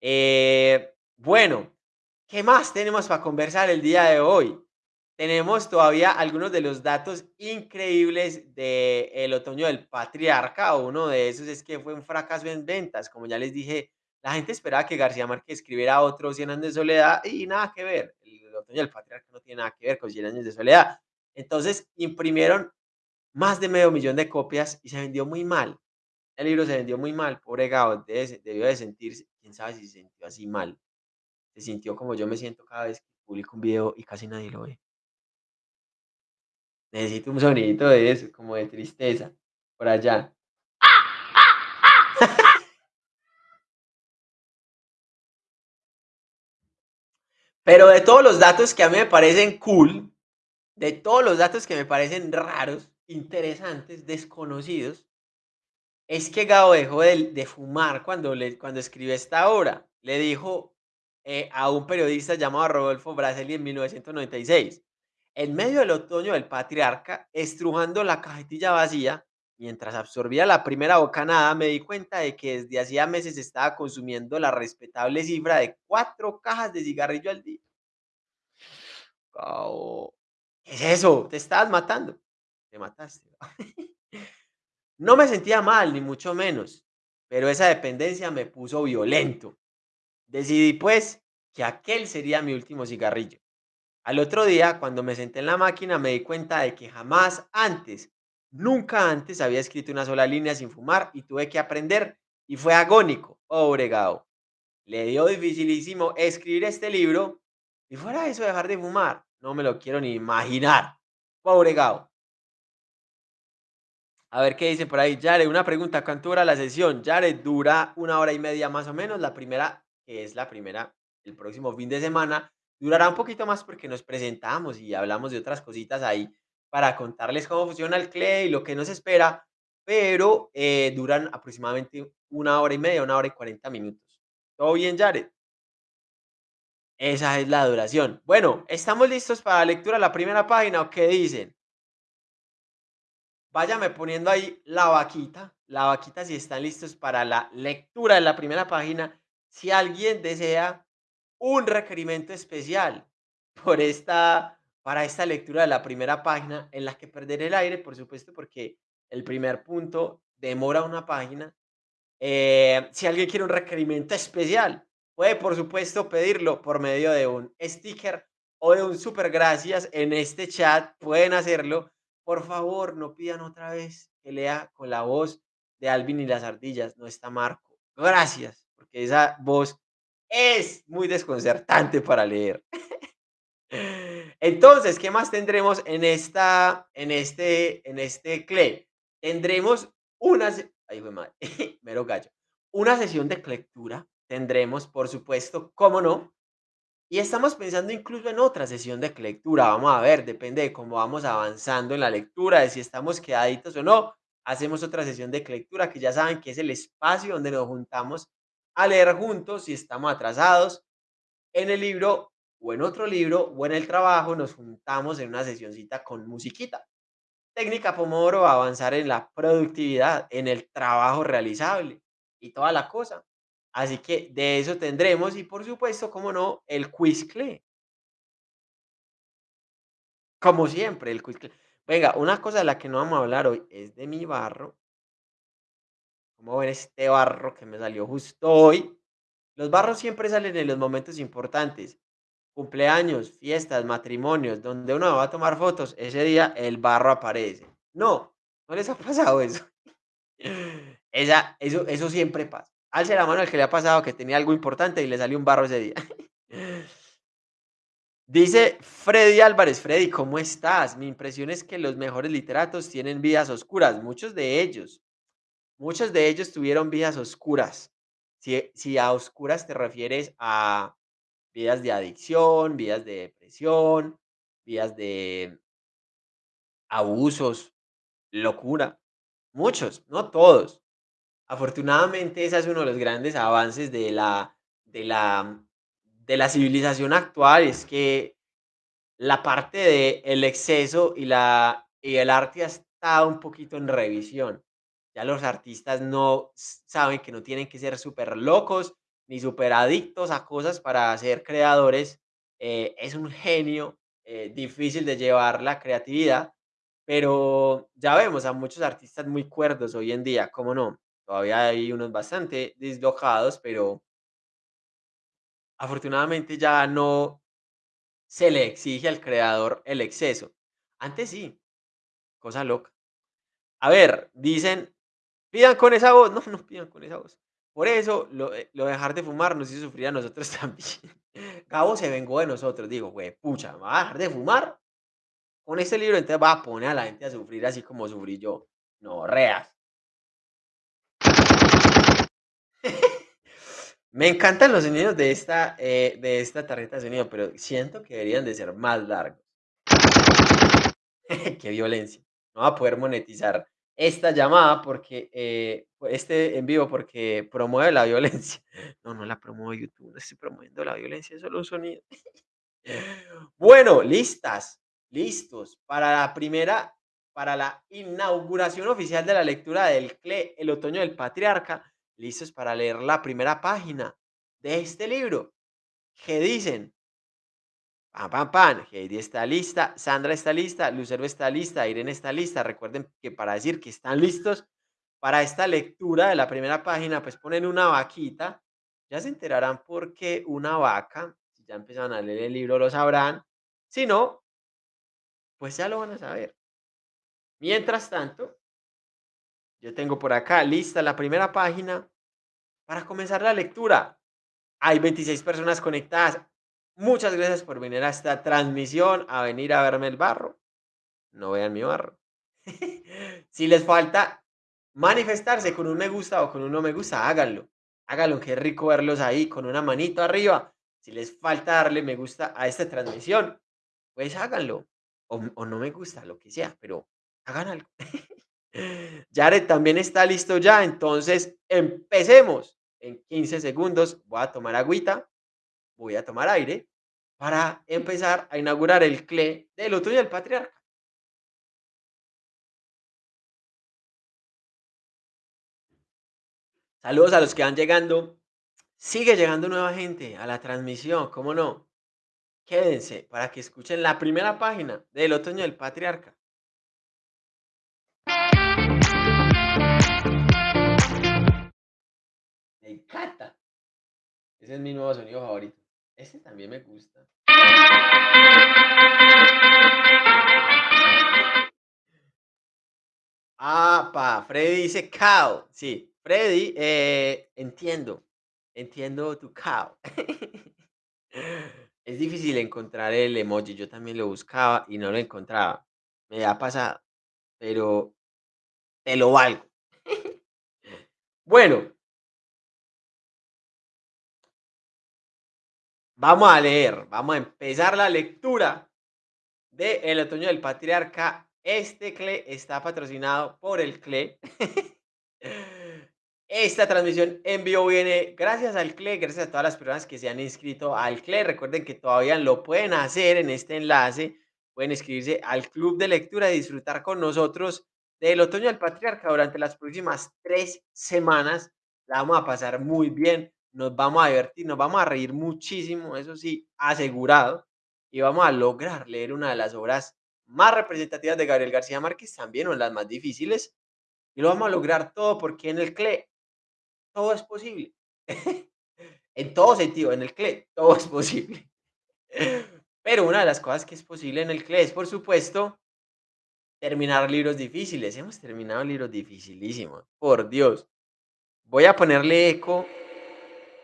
Eh, bueno, ¿qué más tenemos para conversar el día de hoy? Tenemos todavía algunos de los datos increíbles del otoño del patriarca. Uno de esos es que fue un fracaso en ventas. Como ya les dije, la gente esperaba que García Márquez escribiera otro 100 años de soledad y nada que ver. El otoño del patriarca no tiene nada que ver con 100 años de soledad. Entonces imprimieron más de medio millón de copias y se vendió muy mal. El libro se vendió muy mal, pobre Gabo, debió de sentirse, quién sabe si se sintió así mal. Se sintió como yo me siento cada vez que publico un video y casi nadie lo ve. Necesito un sonidito de eso, como de tristeza, por allá. Pero de todos los datos que a mí me parecen cool, de todos los datos que me parecen raros, interesantes, desconocidos, es que Gabo dejó de, fumar cuando, le, cuando escribió esta obra. Le dijo eh, a un periodista llamado Rodolfo Braseli en 1996. En medio del otoño del patriarca, estrujando la cajetilla vacía, mientras absorbía la primera bocanada, me di cuenta de que desde hacía meses estaba consumiendo la respetable cifra de cuatro cajas de cigarrillo al día. ¿Qué es eso? Te estabas matando. Te mataste. No me sentía mal, ni mucho menos, pero esa dependencia me puso violento. Decidí, pues, que aquel sería mi último cigarrillo. Al otro día, cuando me senté en la máquina, me di cuenta de que jamás antes, nunca antes había escrito una sola línea sin fumar y tuve que aprender y fue agónico, pobre Gao. Le dio dificilísimo escribir este libro y fuera eso dejar de fumar. No me lo quiero ni imaginar. Pobre Gao. A ver qué dice por ahí. Jared, una pregunta. ¿Cuánto dura la sesión? Jared, dura una hora y media más o menos. La primera, que es la primera, el próximo fin de semana, durará un poquito más porque nos presentamos y hablamos de otras cositas ahí para contarles cómo funciona el CLE y lo que nos espera, pero eh, duran aproximadamente una hora y media, una hora y cuarenta minutos. ¿Todo bien, Jared? Esa es la duración. Bueno, ¿estamos listos para la lectura de la primera página o qué dicen? váyame poniendo ahí la vaquita, la vaquita si están listos para la lectura de la primera página. Si alguien desea un requerimiento especial por esta, para esta lectura de la primera página, en la que perderé el aire, por supuesto, porque el primer punto demora una página. Eh, si alguien quiere un requerimiento especial, puede, por supuesto, pedirlo por medio de un sticker o de un super gracias en este chat. Pueden hacerlo por favor, no pidan otra vez que lea con la voz de Alvin y las ardillas. No está Marco. Gracias, porque esa voz es muy desconcertante para leer. Entonces, ¿qué más tendremos en esta, en este, en este CLE? Tendremos una, ay, mero gallo, una sesión de lectura. Tendremos, por supuesto, cómo no, y estamos pensando incluso en otra sesión de lectura. Vamos a ver, depende de cómo vamos avanzando en la lectura, de si estamos quedaditos o no. Hacemos otra sesión de lectura que ya saben que es el espacio donde nos juntamos a leer juntos si estamos atrasados en el libro o en otro libro o en el trabajo. Nos juntamos en una sesioncita con musiquita. Técnica Pomodoro, avanzar en la productividad, en el trabajo realizable y toda la cosa. Así que de eso tendremos y por supuesto, como no, el Quizcle. Como siempre, el Quizcle. Venga, una cosa de la que no vamos a hablar hoy es de mi barro. Como este barro que me salió justo hoy? Los barros siempre salen en los momentos importantes. Cumpleaños, fiestas, matrimonios, donde uno va a tomar fotos, ese día el barro aparece. No, no les ha pasado eso. Esa, eso, eso siempre pasa. Alce la mano al que le ha pasado que tenía algo importante y le salió un barro ese día. Dice Freddy Álvarez, Freddy, ¿cómo estás? Mi impresión es que los mejores literatos tienen vidas oscuras, muchos de ellos. Muchos de ellos tuvieron vidas oscuras. Si, si a oscuras te refieres a vidas de adicción, vidas de depresión, vidas de abusos, locura, muchos, no todos. Afortunadamente, ese es uno de los grandes avances de la, de la, de la civilización actual, es que la parte de el exceso y, la, y el arte ha estado un poquito en revisión. Ya los artistas no saben que no tienen que ser súper locos ni súper adictos a cosas para ser creadores. Eh, es un genio eh, difícil de llevar la creatividad, pero ya vemos a muchos artistas muy cuerdos hoy en día, ¿cómo no? Todavía hay unos bastante dislocados, pero afortunadamente ya no se le exige al creador el exceso. Antes sí, cosa loca. A ver, dicen, pidan con esa voz. No, no pidan con esa voz. Por eso, lo, eh, lo dejar de fumar nos hizo sufrir a nosotros también. Gabo se vengó de nosotros. Digo, güey, pucha, ¿me va a dejar de fumar? Con este libro entonces va a poner a la gente a sufrir así como sufrí yo. No, reas. Me encantan los sonidos de esta, eh, de esta tarjeta de sonido, pero siento que deberían de ser más largos. Qué violencia. No va a poder monetizar esta llamada porque eh, este en vivo porque promueve la violencia. No, no la promueve YouTube, no estoy promoviendo la violencia, es solo un sonido. Bueno, listas, listos para la primera, para la inauguración oficial de la lectura del CLE, El Otoño del Patriarca listos para leer la primera página de este libro. ¿Qué dicen? Pam, pam, pam. Heidi está lista, Sandra está lista, Lucero está lista, Irene está lista. Recuerden que para decir que están listos para esta lectura de la primera página, pues ponen una vaquita. Ya se enterarán por qué una vaca. Si ya empezaron a leer el libro, lo sabrán. Si no, pues ya lo van a saber. Mientras tanto, yo tengo por acá lista la primera página para comenzar la lectura. Hay 26 personas conectadas. Muchas gracias por venir a esta transmisión, a venir a verme el barro. No vean mi barro. si les falta manifestarse con un me gusta o con un no me gusta, háganlo. Háganlo, qué rico verlos ahí con una manito arriba. Si les falta darle me gusta a esta transmisión, pues háganlo. O, o no me gusta, lo que sea, pero hagan algo. Jared también está listo ya, entonces empecemos. En 15 segundos voy a tomar agüita, voy a tomar aire para empezar a inaugurar el CLE del otoño del patriarca. Saludos a los que van llegando. Sigue llegando nueva gente a la transmisión, ¿cómo no? Quédense para que escuchen la primera página del otoño del patriarca. Me encanta. Ese es mi nuevo sonido favorito. Ese también me gusta. Ah, pa, Freddy dice cow. Sí, Freddy, eh, entiendo. Entiendo tu cow. es difícil encontrar el emoji. Yo también lo buscaba y no lo encontraba. Me ha pasado. Pero te lo valgo. bueno, Vamos a leer, vamos a empezar la lectura de El Otoño del Patriarca. Este CLE está patrocinado por el CLE. Esta transmisión en vivo viene gracias al CLE, gracias a todas las personas que se han inscrito al CLE. Recuerden que todavía lo pueden hacer en este enlace. Pueden inscribirse al club de lectura y disfrutar con nosotros del Otoño del Patriarca durante las próximas tres semanas. La vamos a pasar muy bien nos vamos a divertir, nos vamos a reír muchísimo, eso sí, asegurado, y vamos a lograr leer una de las obras más representativas de Gabriel García Márquez, también una de las más difíciles, y lo vamos a lograr todo porque en el CLE todo es posible. en todo sentido, en el CLE todo es posible. Pero una de las cosas que es posible en el CLE es, por supuesto, terminar libros difíciles. Hemos terminado libros dificilísimos, por Dios. Voy a ponerle eco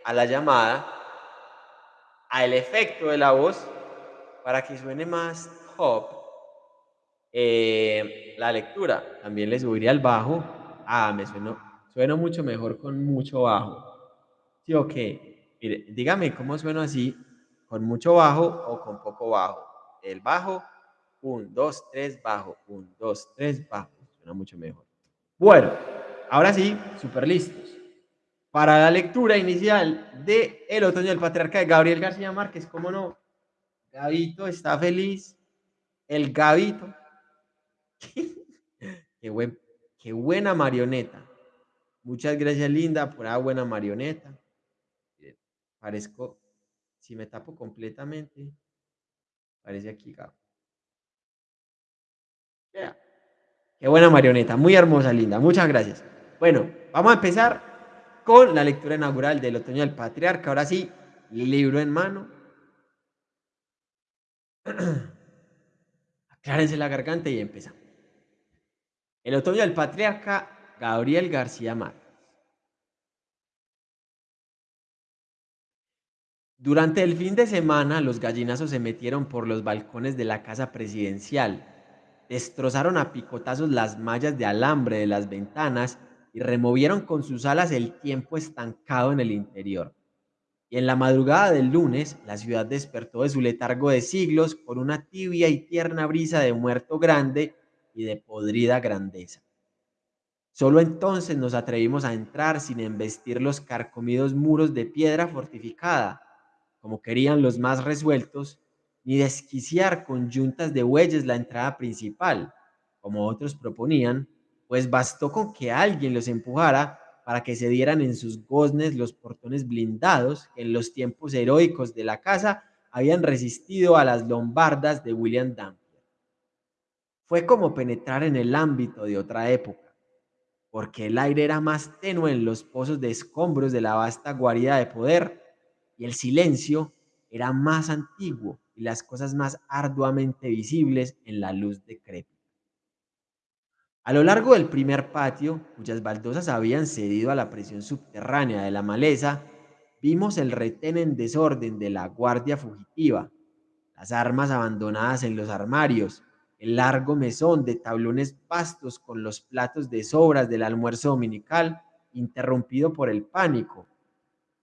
a la llamada, al efecto de la voz, para que suene más top eh, la lectura. También le subiría el bajo. Ah, me sueno, sueno mucho mejor con mucho bajo. ¿Sí o qué? Mire, dígame cómo suena así, con mucho bajo o con poco bajo. El bajo, 1, 2, 3, bajo, 1, 2, 3, bajo. Suena mucho mejor. Bueno, ahora sí, súper listos. Para la lectura inicial de El otoño del patriarca de Gabriel García Márquez, ¿cómo no? Gabito está feliz. El Gabito. qué, buen, qué buena marioneta. Muchas gracias, Linda, por la buena marioneta. Parezco, si me tapo completamente, parece aquí, Gabo. Qué buena marioneta, muy hermosa, linda. Muchas gracias. Bueno, vamos a empezar con la lectura inaugural del Otoño del Patriarca. Ahora sí, libro en mano. Aclárense la garganta y empezamos. El Otoño del Patriarca, Gabriel García Márquez. Durante el fin de semana, los gallinazos se metieron por los balcones de la casa presidencial, destrozaron a picotazos las mallas de alambre de las ventanas y removieron con sus alas el tiempo estancado en el interior. Y en la madrugada del lunes, la ciudad despertó de su letargo de siglos con una tibia y tierna brisa de muerto grande y de podrida grandeza. Solo entonces nos atrevimos a entrar sin embestir los carcomidos muros de piedra fortificada, como querían los más resueltos, ni desquiciar con yuntas de bueyes la entrada principal, como otros proponían, pues bastó con que alguien los empujara para que se dieran en sus goznes los portones blindados que en los tiempos heroicos de la casa habían resistido a las lombardas de William Dampier. Fue como penetrar en el ámbito de otra época, porque el aire era más tenue en los pozos de escombros de la vasta guarida de poder y el silencio era más antiguo y las cosas más arduamente visibles en la luz decrépita. A lo largo del primer patio, cuyas baldosas habían cedido a la presión subterránea de la maleza, vimos el retén en desorden de la guardia fugitiva, las armas abandonadas en los armarios, el largo mesón de tablones pastos con los platos de sobras del almuerzo dominical interrumpido por el pánico,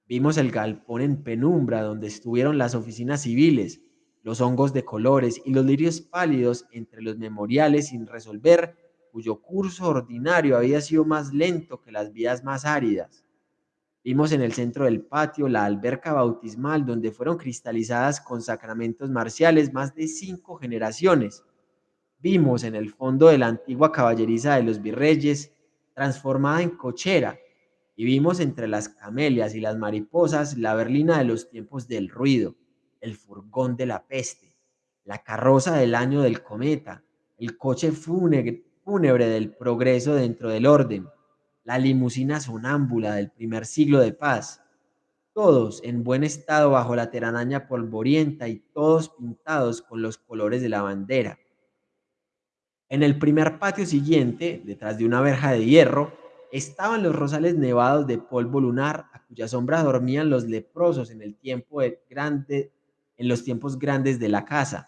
Vimos el galpón en penumbra donde estuvieron las oficinas civiles, los hongos de colores y los lirios pálidos entre los memoriales sin resolver, cuyo curso ordinario había sido más lento que las vías más áridas. Vimos en el centro del patio la alberca bautismal donde fueron cristalizadas con sacramentos marciales más de cinco generaciones. Vimos en el fondo de la antigua caballeriza de los virreyes, transformada en cochera, y vimos entre las camelias y las mariposas la berlina de los tiempos del ruido, el furgón de la peste, la carroza del año del cometa, el coche fúnebre, fúnebre del progreso dentro del orden, la limusina sonámbula del primer siglo de paz, todos en buen estado bajo la teranaña polvorienta y todos pintados con los colores de la bandera. En el primer patio siguiente, detrás de una verja de hierro, estaban los rosales nevados de polvo lunar a cuya sombra dormían los leprosos en el tiempo grande, en los tiempos grandes de la casa,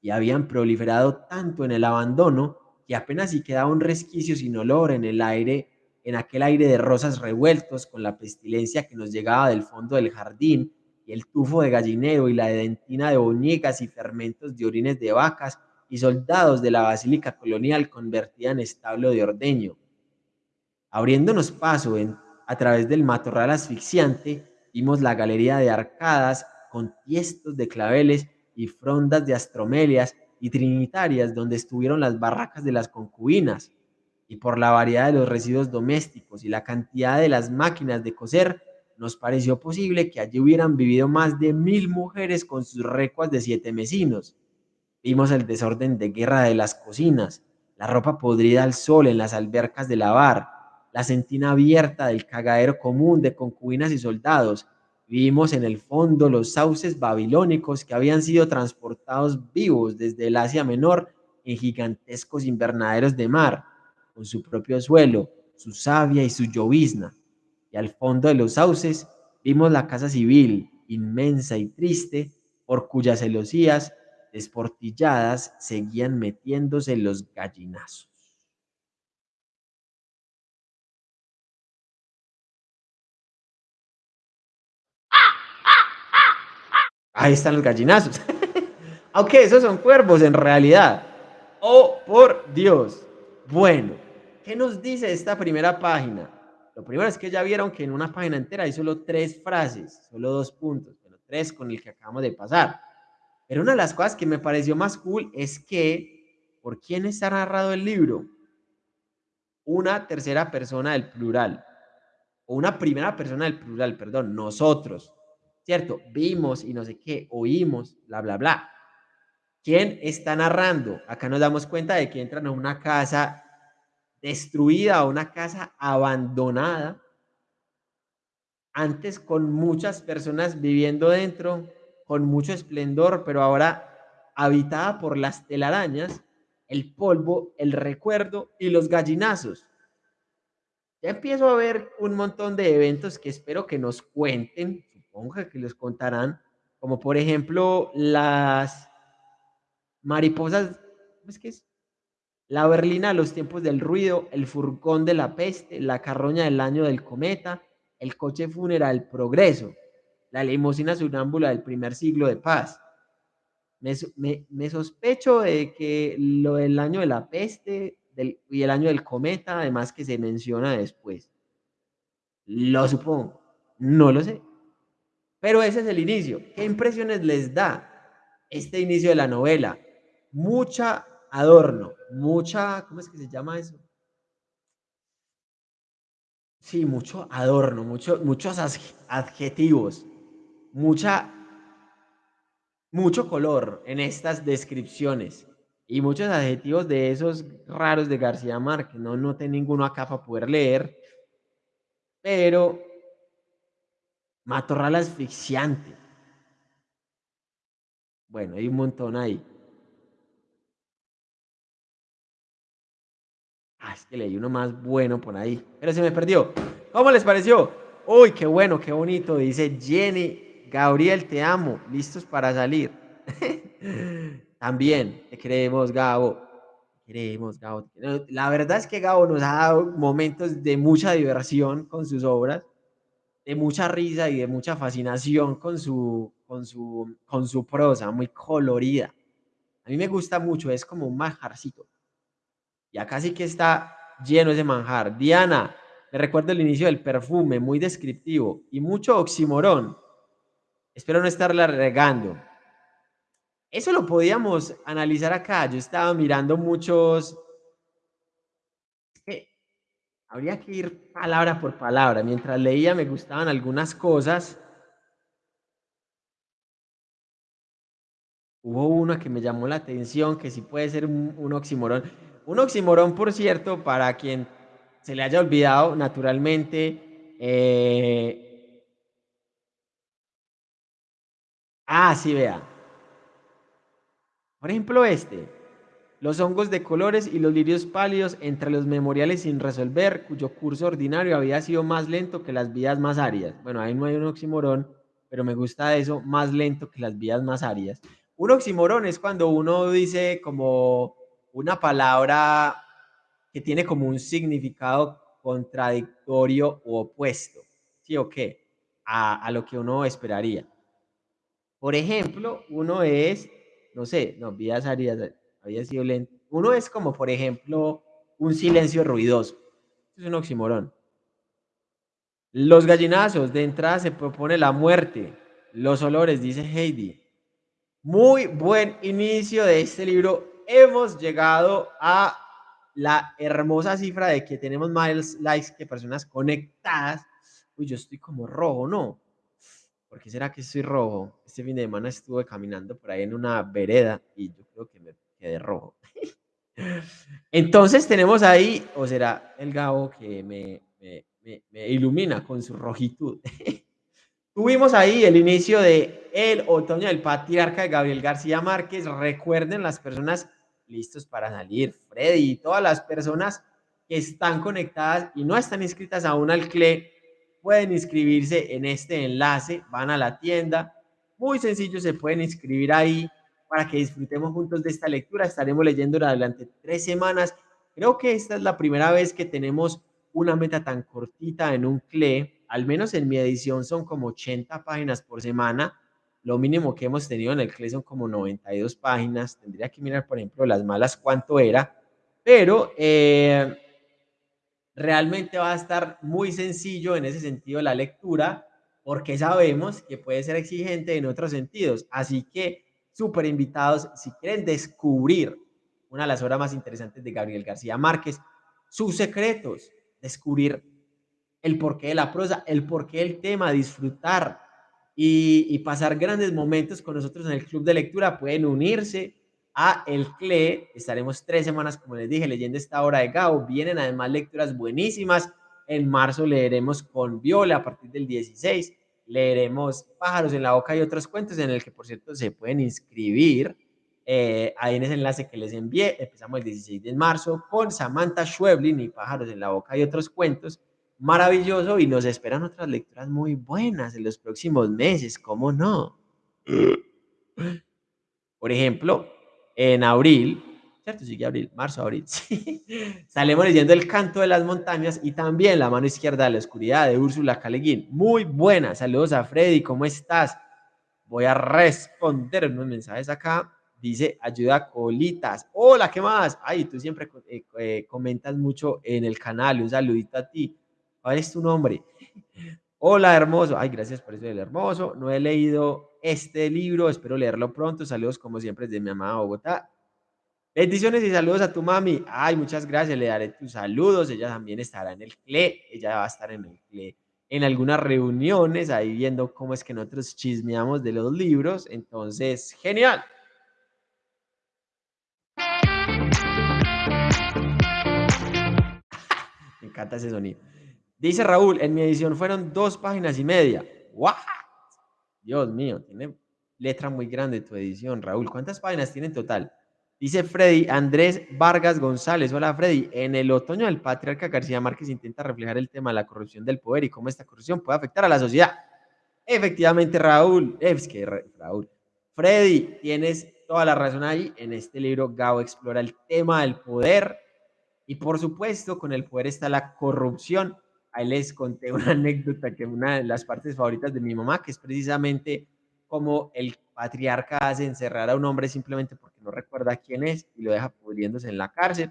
y habían proliferado tanto en el abandono que apenas si quedaba un resquicio sin olor en el aire, en aquel aire de rosas revueltos con la pestilencia que nos llegaba del fondo del jardín y el tufo de gallinero y la dentina de boñigas y fermentos de orines de vacas y soldados de la basílica colonial convertida en establo de ordeño. Abriéndonos paso en, a través del matorral asfixiante, vimos la galería de arcadas con tiestos de claveles y frondas de astromelias y trinitarias donde estuvieron las barracas de las concubinas, y por la variedad de los residuos domésticos y la cantidad de las máquinas de coser, nos pareció posible que allí hubieran vivido más de mil mujeres con sus recuas de siete mesinos. Vimos el desorden de guerra de las cocinas, la ropa podrida al sol en las albercas de lavar, la sentina abierta del cagadero común de concubinas y soldados. Vimos en el fondo los sauces babilónicos que habían sido transportados vivos desde el Asia Menor en gigantescos invernaderos de mar, con su propio suelo, su savia y su llovizna. Y al fondo de los sauces vimos la casa civil, inmensa y triste, por cuyas celosías desportilladas seguían metiéndose los gallinazos. Ahí están los gallinazos. Aunque esos son cuervos en realidad. Oh, por Dios. Bueno, ¿qué nos dice esta primera página? Lo primero es que ya vieron que en una página entera hay solo tres frases, solo dos puntos, pero tres con el que acabamos de pasar. Pero una de las cosas que me pareció más cool es que, ¿por quién está narrado el libro? Una tercera persona del plural, o una primera persona del plural, perdón, nosotros, ¿cierto? Vimos y no sé qué, oímos, bla, bla, bla. ¿Quién está narrando? Acá nos damos cuenta de que entran a una casa destruida, a una casa abandonada, antes con muchas personas viviendo dentro, con mucho esplendor, pero ahora habitada por las telarañas, el polvo, el recuerdo y los gallinazos. Ya empiezo a ver un montón de eventos que espero que nos cuenten, supongo que les contarán, como por ejemplo las mariposas, ¿es que es? La berlina de los tiempos del ruido, el furgón de la peste, la carroña del año del cometa, el coche fúnebre del progreso, la limusina sonámbula del primer siglo de paz. Me, sospecho de que lo del año de la peste y el año del cometa, además que se menciona después. Lo supongo, no lo sé. Pero ese es el inicio. ¿Qué impresiones les da este inicio de la novela? Mucha adorno, mucha, ¿cómo es que se llama eso? Sí, mucho adorno, mucho, muchos adjetivos, mucha, mucho color en estas descripciones y muchos adjetivos de esos raros de García Márquez. No noté ninguno acá para poder leer, pero matorral asfixiante. Bueno, hay un montón ahí. Ah, es que leí uno más bueno por ahí, pero se me perdió. ¿Cómo les pareció? Uy, qué bueno, qué bonito. Dice Jenny, Gabriel, te amo, listos para salir. También, te queremos, Gabo. Te queremos, Gabo. La verdad es que Gabo nos ha dado momentos de mucha diversión con sus obras, de mucha risa y de mucha fascinación con su, con su, con su prosa, muy colorida. A mí me gusta mucho, es como un majarcito. Y acá sí que está lleno ese manjar. Diana, me recuerdo el inicio del perfume, muy descriptivo y mucho oximorón. Espero no estarla regando. Eso lo podíamos analizar acá. Yo estaba mirando muchos... habría que ir palabra por palabra. Mientras leía me gustaban algunas cosas. Hubo una que me llamó la atención, que sí puede ser un, oximorón. Un oximorón, por cierto, para quien se le haya olvidado, naturalmente. Eh, ah, sí, vea. Por ejemplo, este. Los hongos de colores y los lirios pálidos entre los memoriales sin resolver, cuyo curso ordinario había sido más lento que las vías más áridas. Bueno, ahí no hay un oximorón, pero me gusta eso, más lento que las vías más áridas. Un oximorón es cuando uno dice como una palabra que tiene como un significado contradictorio o opuesto, ¿sí o qué? A, lo que uno esperaría. Por ejemplo, uno es, no sé, no, vidas áridas, había sido lento. Uno es como, por ejemplo, un silencio ruidoso. Es un oximorón. Los gallinazos, de entrada se propone la muerte. Los olores, dice Heidi. Muy buen inicio de este libro hemos llegado a la hermosa cifra de que tenemos más likes que personas conectadas. Uy, yo estoy como rojo, ¿no? ¿Por qué será que estoy rojo? Este fin de semana estuve caminando por ahí en una vereda y yo creo que me quedé rojo. Entonces tenemos ahí, o será el Gabo que me ilumina con su rojitud. Tuvimos ahí el inicio de El Otoño del Patriarca de Gabriel García Márquez. Recuerden las personas listos para salir. Freddy y todas las personas que están conectadas y no están inscritas aún al CLE, pueden inscribirse en este enlace, van a la tienda, muy sencillo, se pueden inscribir ahí para que disfrutemos juntos de esta lectura. Estaremos leyendo durante tres semanas. Creo que esta es la primera vez que tenemos una meta tan cortita en un CLE, al menos en mi edición son como 80 páginas por semana lo mínimo que hemos tenido en el CLE son como 92 páginas. Tendría que mirar, por ejemplo, las malas cuánto era, pero eh, realmente va a estar muy sencillo en ese sentido la lectura, porque sabemos que puede ser exigente en otros sentidos. Así que, súper invitados, si quieren descubrir una de las obras más interesantes de Gabriel García Márquez, sus secretos, descubrir el porqué de la prosa, el porqué del tema, disfrutar y, pasar grandes momentos con nosotros en el club de lectura, pueden unirse a el CLE. Estaremos tres semanas, como les dije, leyendo esta obra de Gao. Vienen además lecturas buenísimas. En marzo leeremos con Viola a partir del 16. Leeremos Pájaros en la Boca y otros cuentos en el que, por cierto, se pueden inscribir. Eh, ahí en ese enlace que les envié, empezamos el 16 de marzo con Samantha Schweblin y Pájaros en la Boca y otros cuentos maravilloso y nos esperan otras lecturas muy buenas en los próximos meses, ¿cómo no? Por ejemplo, en abril, ¿cierto? Sigue abril, marzo, abril, sí. Salimos leyendo El canto de las montañas y también La mano izquierda de la oscuridad de Úrsula Caleguín. Muy buena. Saludos a Freddy, ¿cómo estás? Voy a responder unos mensajes acá. Dice, ayuda colitas. Hola, ¿qué más? Ay, tú siempre eh, eh, comentas mucho en el canal. Un saludito a ti. ¿Cuál es tu nombre? Hola, hermoso. Ay, gracias por eso del hermoso. No he leído este libro, espero leerlo pronto. Saludos como siempre desde mi amada Bogotá. Bendiciones y saludos a tu mami. Ay, muchas gracias. Le daré tus saludos. Ella también estará en el CLE. Ella va a estar en el CLE en algunas reuniones, ahí viendo cómo es que nosotros chismeamos de los libros. Entonces, genial. Me encanta ese sonido. Dice Raúl, en mi edición fueron dos páginas y media. ¡What! Dios mío, tiene letra muy grande tu edición, Raúl. ¿Cuántas páginas tiene en total? Dice Freddy Andrés Vargas González. Hola, Freddy. En el otoño del patriarca García Márquez intenta reflejar el tema de la corrupción del poder y cómo esta corrupción puede afectar a la sociedad. Efectivamente, Raúl. Es Raúl. Freddy, tienes toda la razón ahí. En este libro, Gao explora el tema del poder. Y por supuesto, con el poder está la corrupción ahí les conté una anécdota que una de las partes favoritas de mi mamá, que es precisamente como el patriarca hace encerrar a un hombre simplemente porque no recuerda quién es y lo deja pudriéndose en la cárcel.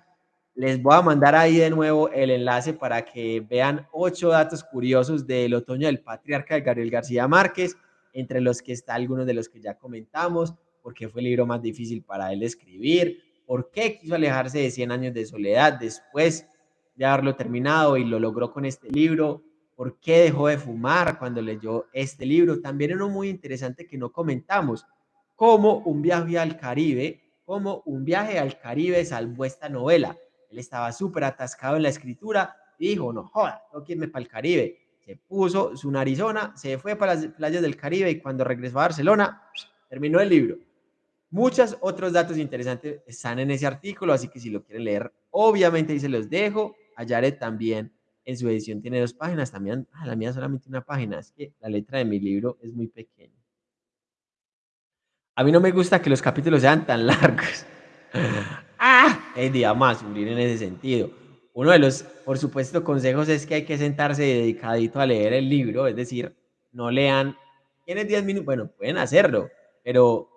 Les voy a mandar ahí de nuevo el enlace para que vean ocho datos curiosos del otoño del patriarca de Gabriel García Márquez, entre los que está algunos de los que ya comentamos, porque fue el libro más difícil para él escribir, por qué quiso alejarse de 100 años de soledad después de haberlo terminado y lo logró con este libro. ¿Por qué dejó de fumar cuando leyó este libro? También uno muy interesante que no comentamos, como un viaje al Caribe, como un viaje al Caribe salvó esta novela. Él estaba súper atascado en la escritura y dijo, no joda, tengo que irme para el Caribe. Se puso su narizona, se fue para las playas del Caribe y cuando regresó a Barcelona, terminó el libro. Muchos otros datos interesantes están en ese artículo, así que si lo quieren leer, obviamente ahí se los dejo. A también en su edición tiene dos páginas, también, ah, la mía solamente una página, es que la letra de mi libro es muy pequeña. A mí no me gusta que los capítulos sean tan largos. ¡Ah! El día más sufrir en ese sentido. Uno de los, por supuesto, consejos es que hay que sentarse dedicadito a leer el libro, es decir, no lean, tienes 10 minutos, bueno, pueden hacerlo, pero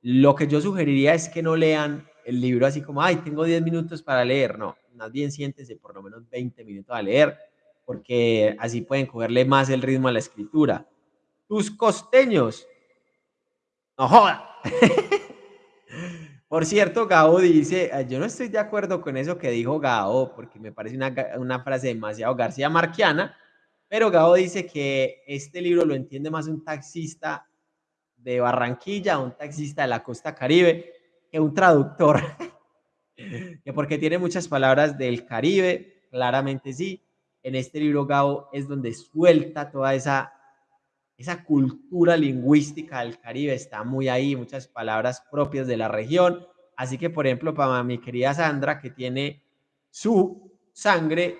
lo que yo sugeriría es que no lean el libro así como, ay, tengo 10 minutos para leer, no, más bien siéntese por lo menos 20 minutos a leer, porque así pueden cogerle más el ritmo a la escritura. Tus costeños. No joda. Por cierto, Gao dice, ah, yo no estoy de acuerdo con eso que dijo Gao, porque me parece una, una frase demasiado García Marquiana, pero Gao dice que este libro lo entiende más un taxista de Barranquilla, un taxista de la costa caribe, que un traductor. que porque tiene muchas palabras del Caribe, claramente sí. En este libro Gao es donde suelta toda esa, esa cultura lingüística del Caribe, está muy ahí, muchas palabras propias de la región. Así que, por ejemplo, para mi querida Sandra, que tiene su sangre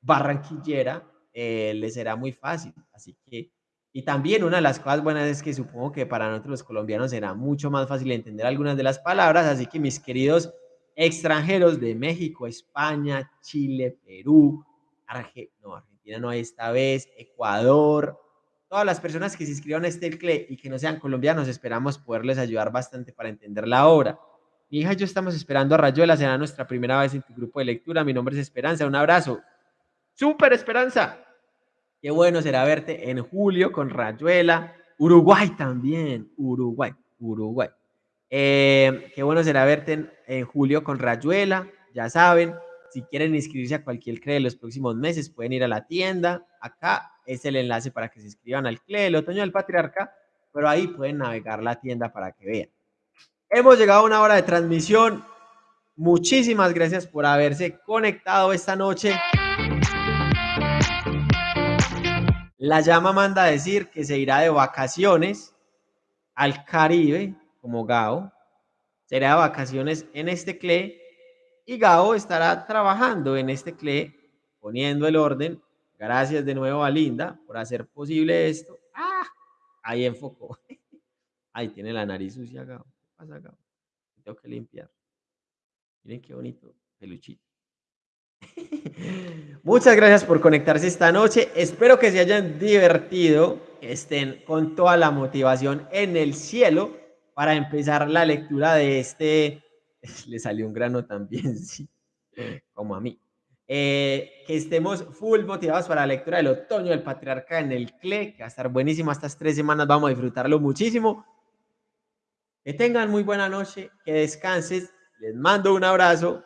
barranquillera, eh, le será muy fácil. Así que, y también una de las cosas buenas es que supongo que para nosotros los colombianos será mucho más fácil entender algunas de las palabras. Así que, mis queridos extranjeros de México, España, Chile, Perú, no, Argentina no esta vez, Ecuador, todas las personas que se inscriban a este CLE y que no sean colombianos, esperamos poderles ayudar bastante para entender la obra. Mi hija yo estamos esperando a Rayuela, será nuestra primera vez en tu grupo de lectura. Mi nombre es Esperanza, un abrazo. ¡Súper Esperanza! Qué bueno será verte en julio con Rayuela. Uruguay también, Uruguay, Uruguay. Eh, qué bueno será verte en, julio con Rayuela, ya saben. Si quieren inscribirse a cualquier CLE de los próximos meses, pueden ir a la tienda. Acá es el enlace para que se inscriban al CLE el otoño del patriarca, pero ahí pueden navegar la tienda para que vean. Hemos llegado a una hora de transmisión. Muchísimas gracias por haberse conectado esta noche. La llama manda a decir que se irá de vacaciones al Caribe, como Gao. Será vacaciones en este CLE y Gao estará trabajando en este CLE, poniendo el orden. Gracias de nuevo a Linda por hacer posible esto. ¡Ah! Ahí enfocó. Ahí tiene la nariz sucia, Gao. ¿Qué pasa, Gao? Tengo que limpiar. Miren qué bonito peluchito. Muchas gracias por conectarse esta noche. Espero que se hayan divertido, que estén con toda la motivación en el cielo para empezar la lectura de este. Le salió un grano también, sí, como a mí. Eh, que estemos full motivados para la lectura del otoño del patriarca en el CLE, que va a estar buenísimo estas tres semanas. Vamos a disfrutarlo muchísimo. Que tengan muy buena noche, que descanses. Les mando un abrazo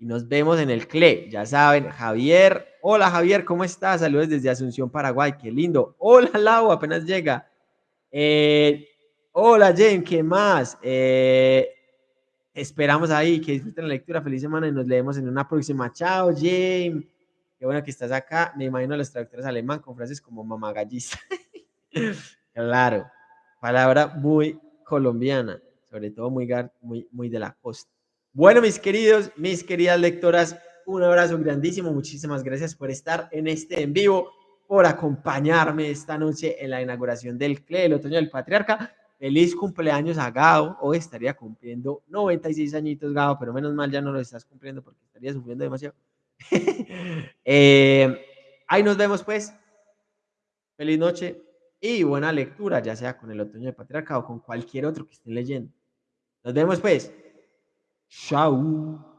y nos vemos en el CLE. Ya saben, Javier. Hola Javier, ¿cómo estás? Saludos desde Asunción, Paraguay. Qué lindo. Hola Lau, apenas llega. Eh, hola Jen, ¿qué más? Eh, esperamos ahí que disfruten la lectura. Feliz semana y nos leemos en una próxima. Chao, James. Qué bueno que estás acá. Me imagino a los traductores alemán con frases como mamagallista. claro, palabra muy colombiana, sobre todo muy, muy, muy de la costa. Bueno, mis queridos, mis queridas lectoras, un abrazo grandísimo. Muchísimas gracias por estar en este en vivo, por acompañarme esta noche en la inauguración del CLE, el otoño del patriarca. Feliz cumpleaños a Gao. Hoy estaría cumpliendo 96 añitos, Gao, pero menos mal ya no lo estás cumpliendo porque estaría sufriendo demasiado. Eh, ahí nos vemos, pues. Feliz noche y buena lectura, ya sea con el otoño del patriarca o con cualquier otro que estén leyendo. Nos vemos, pues. Tchau!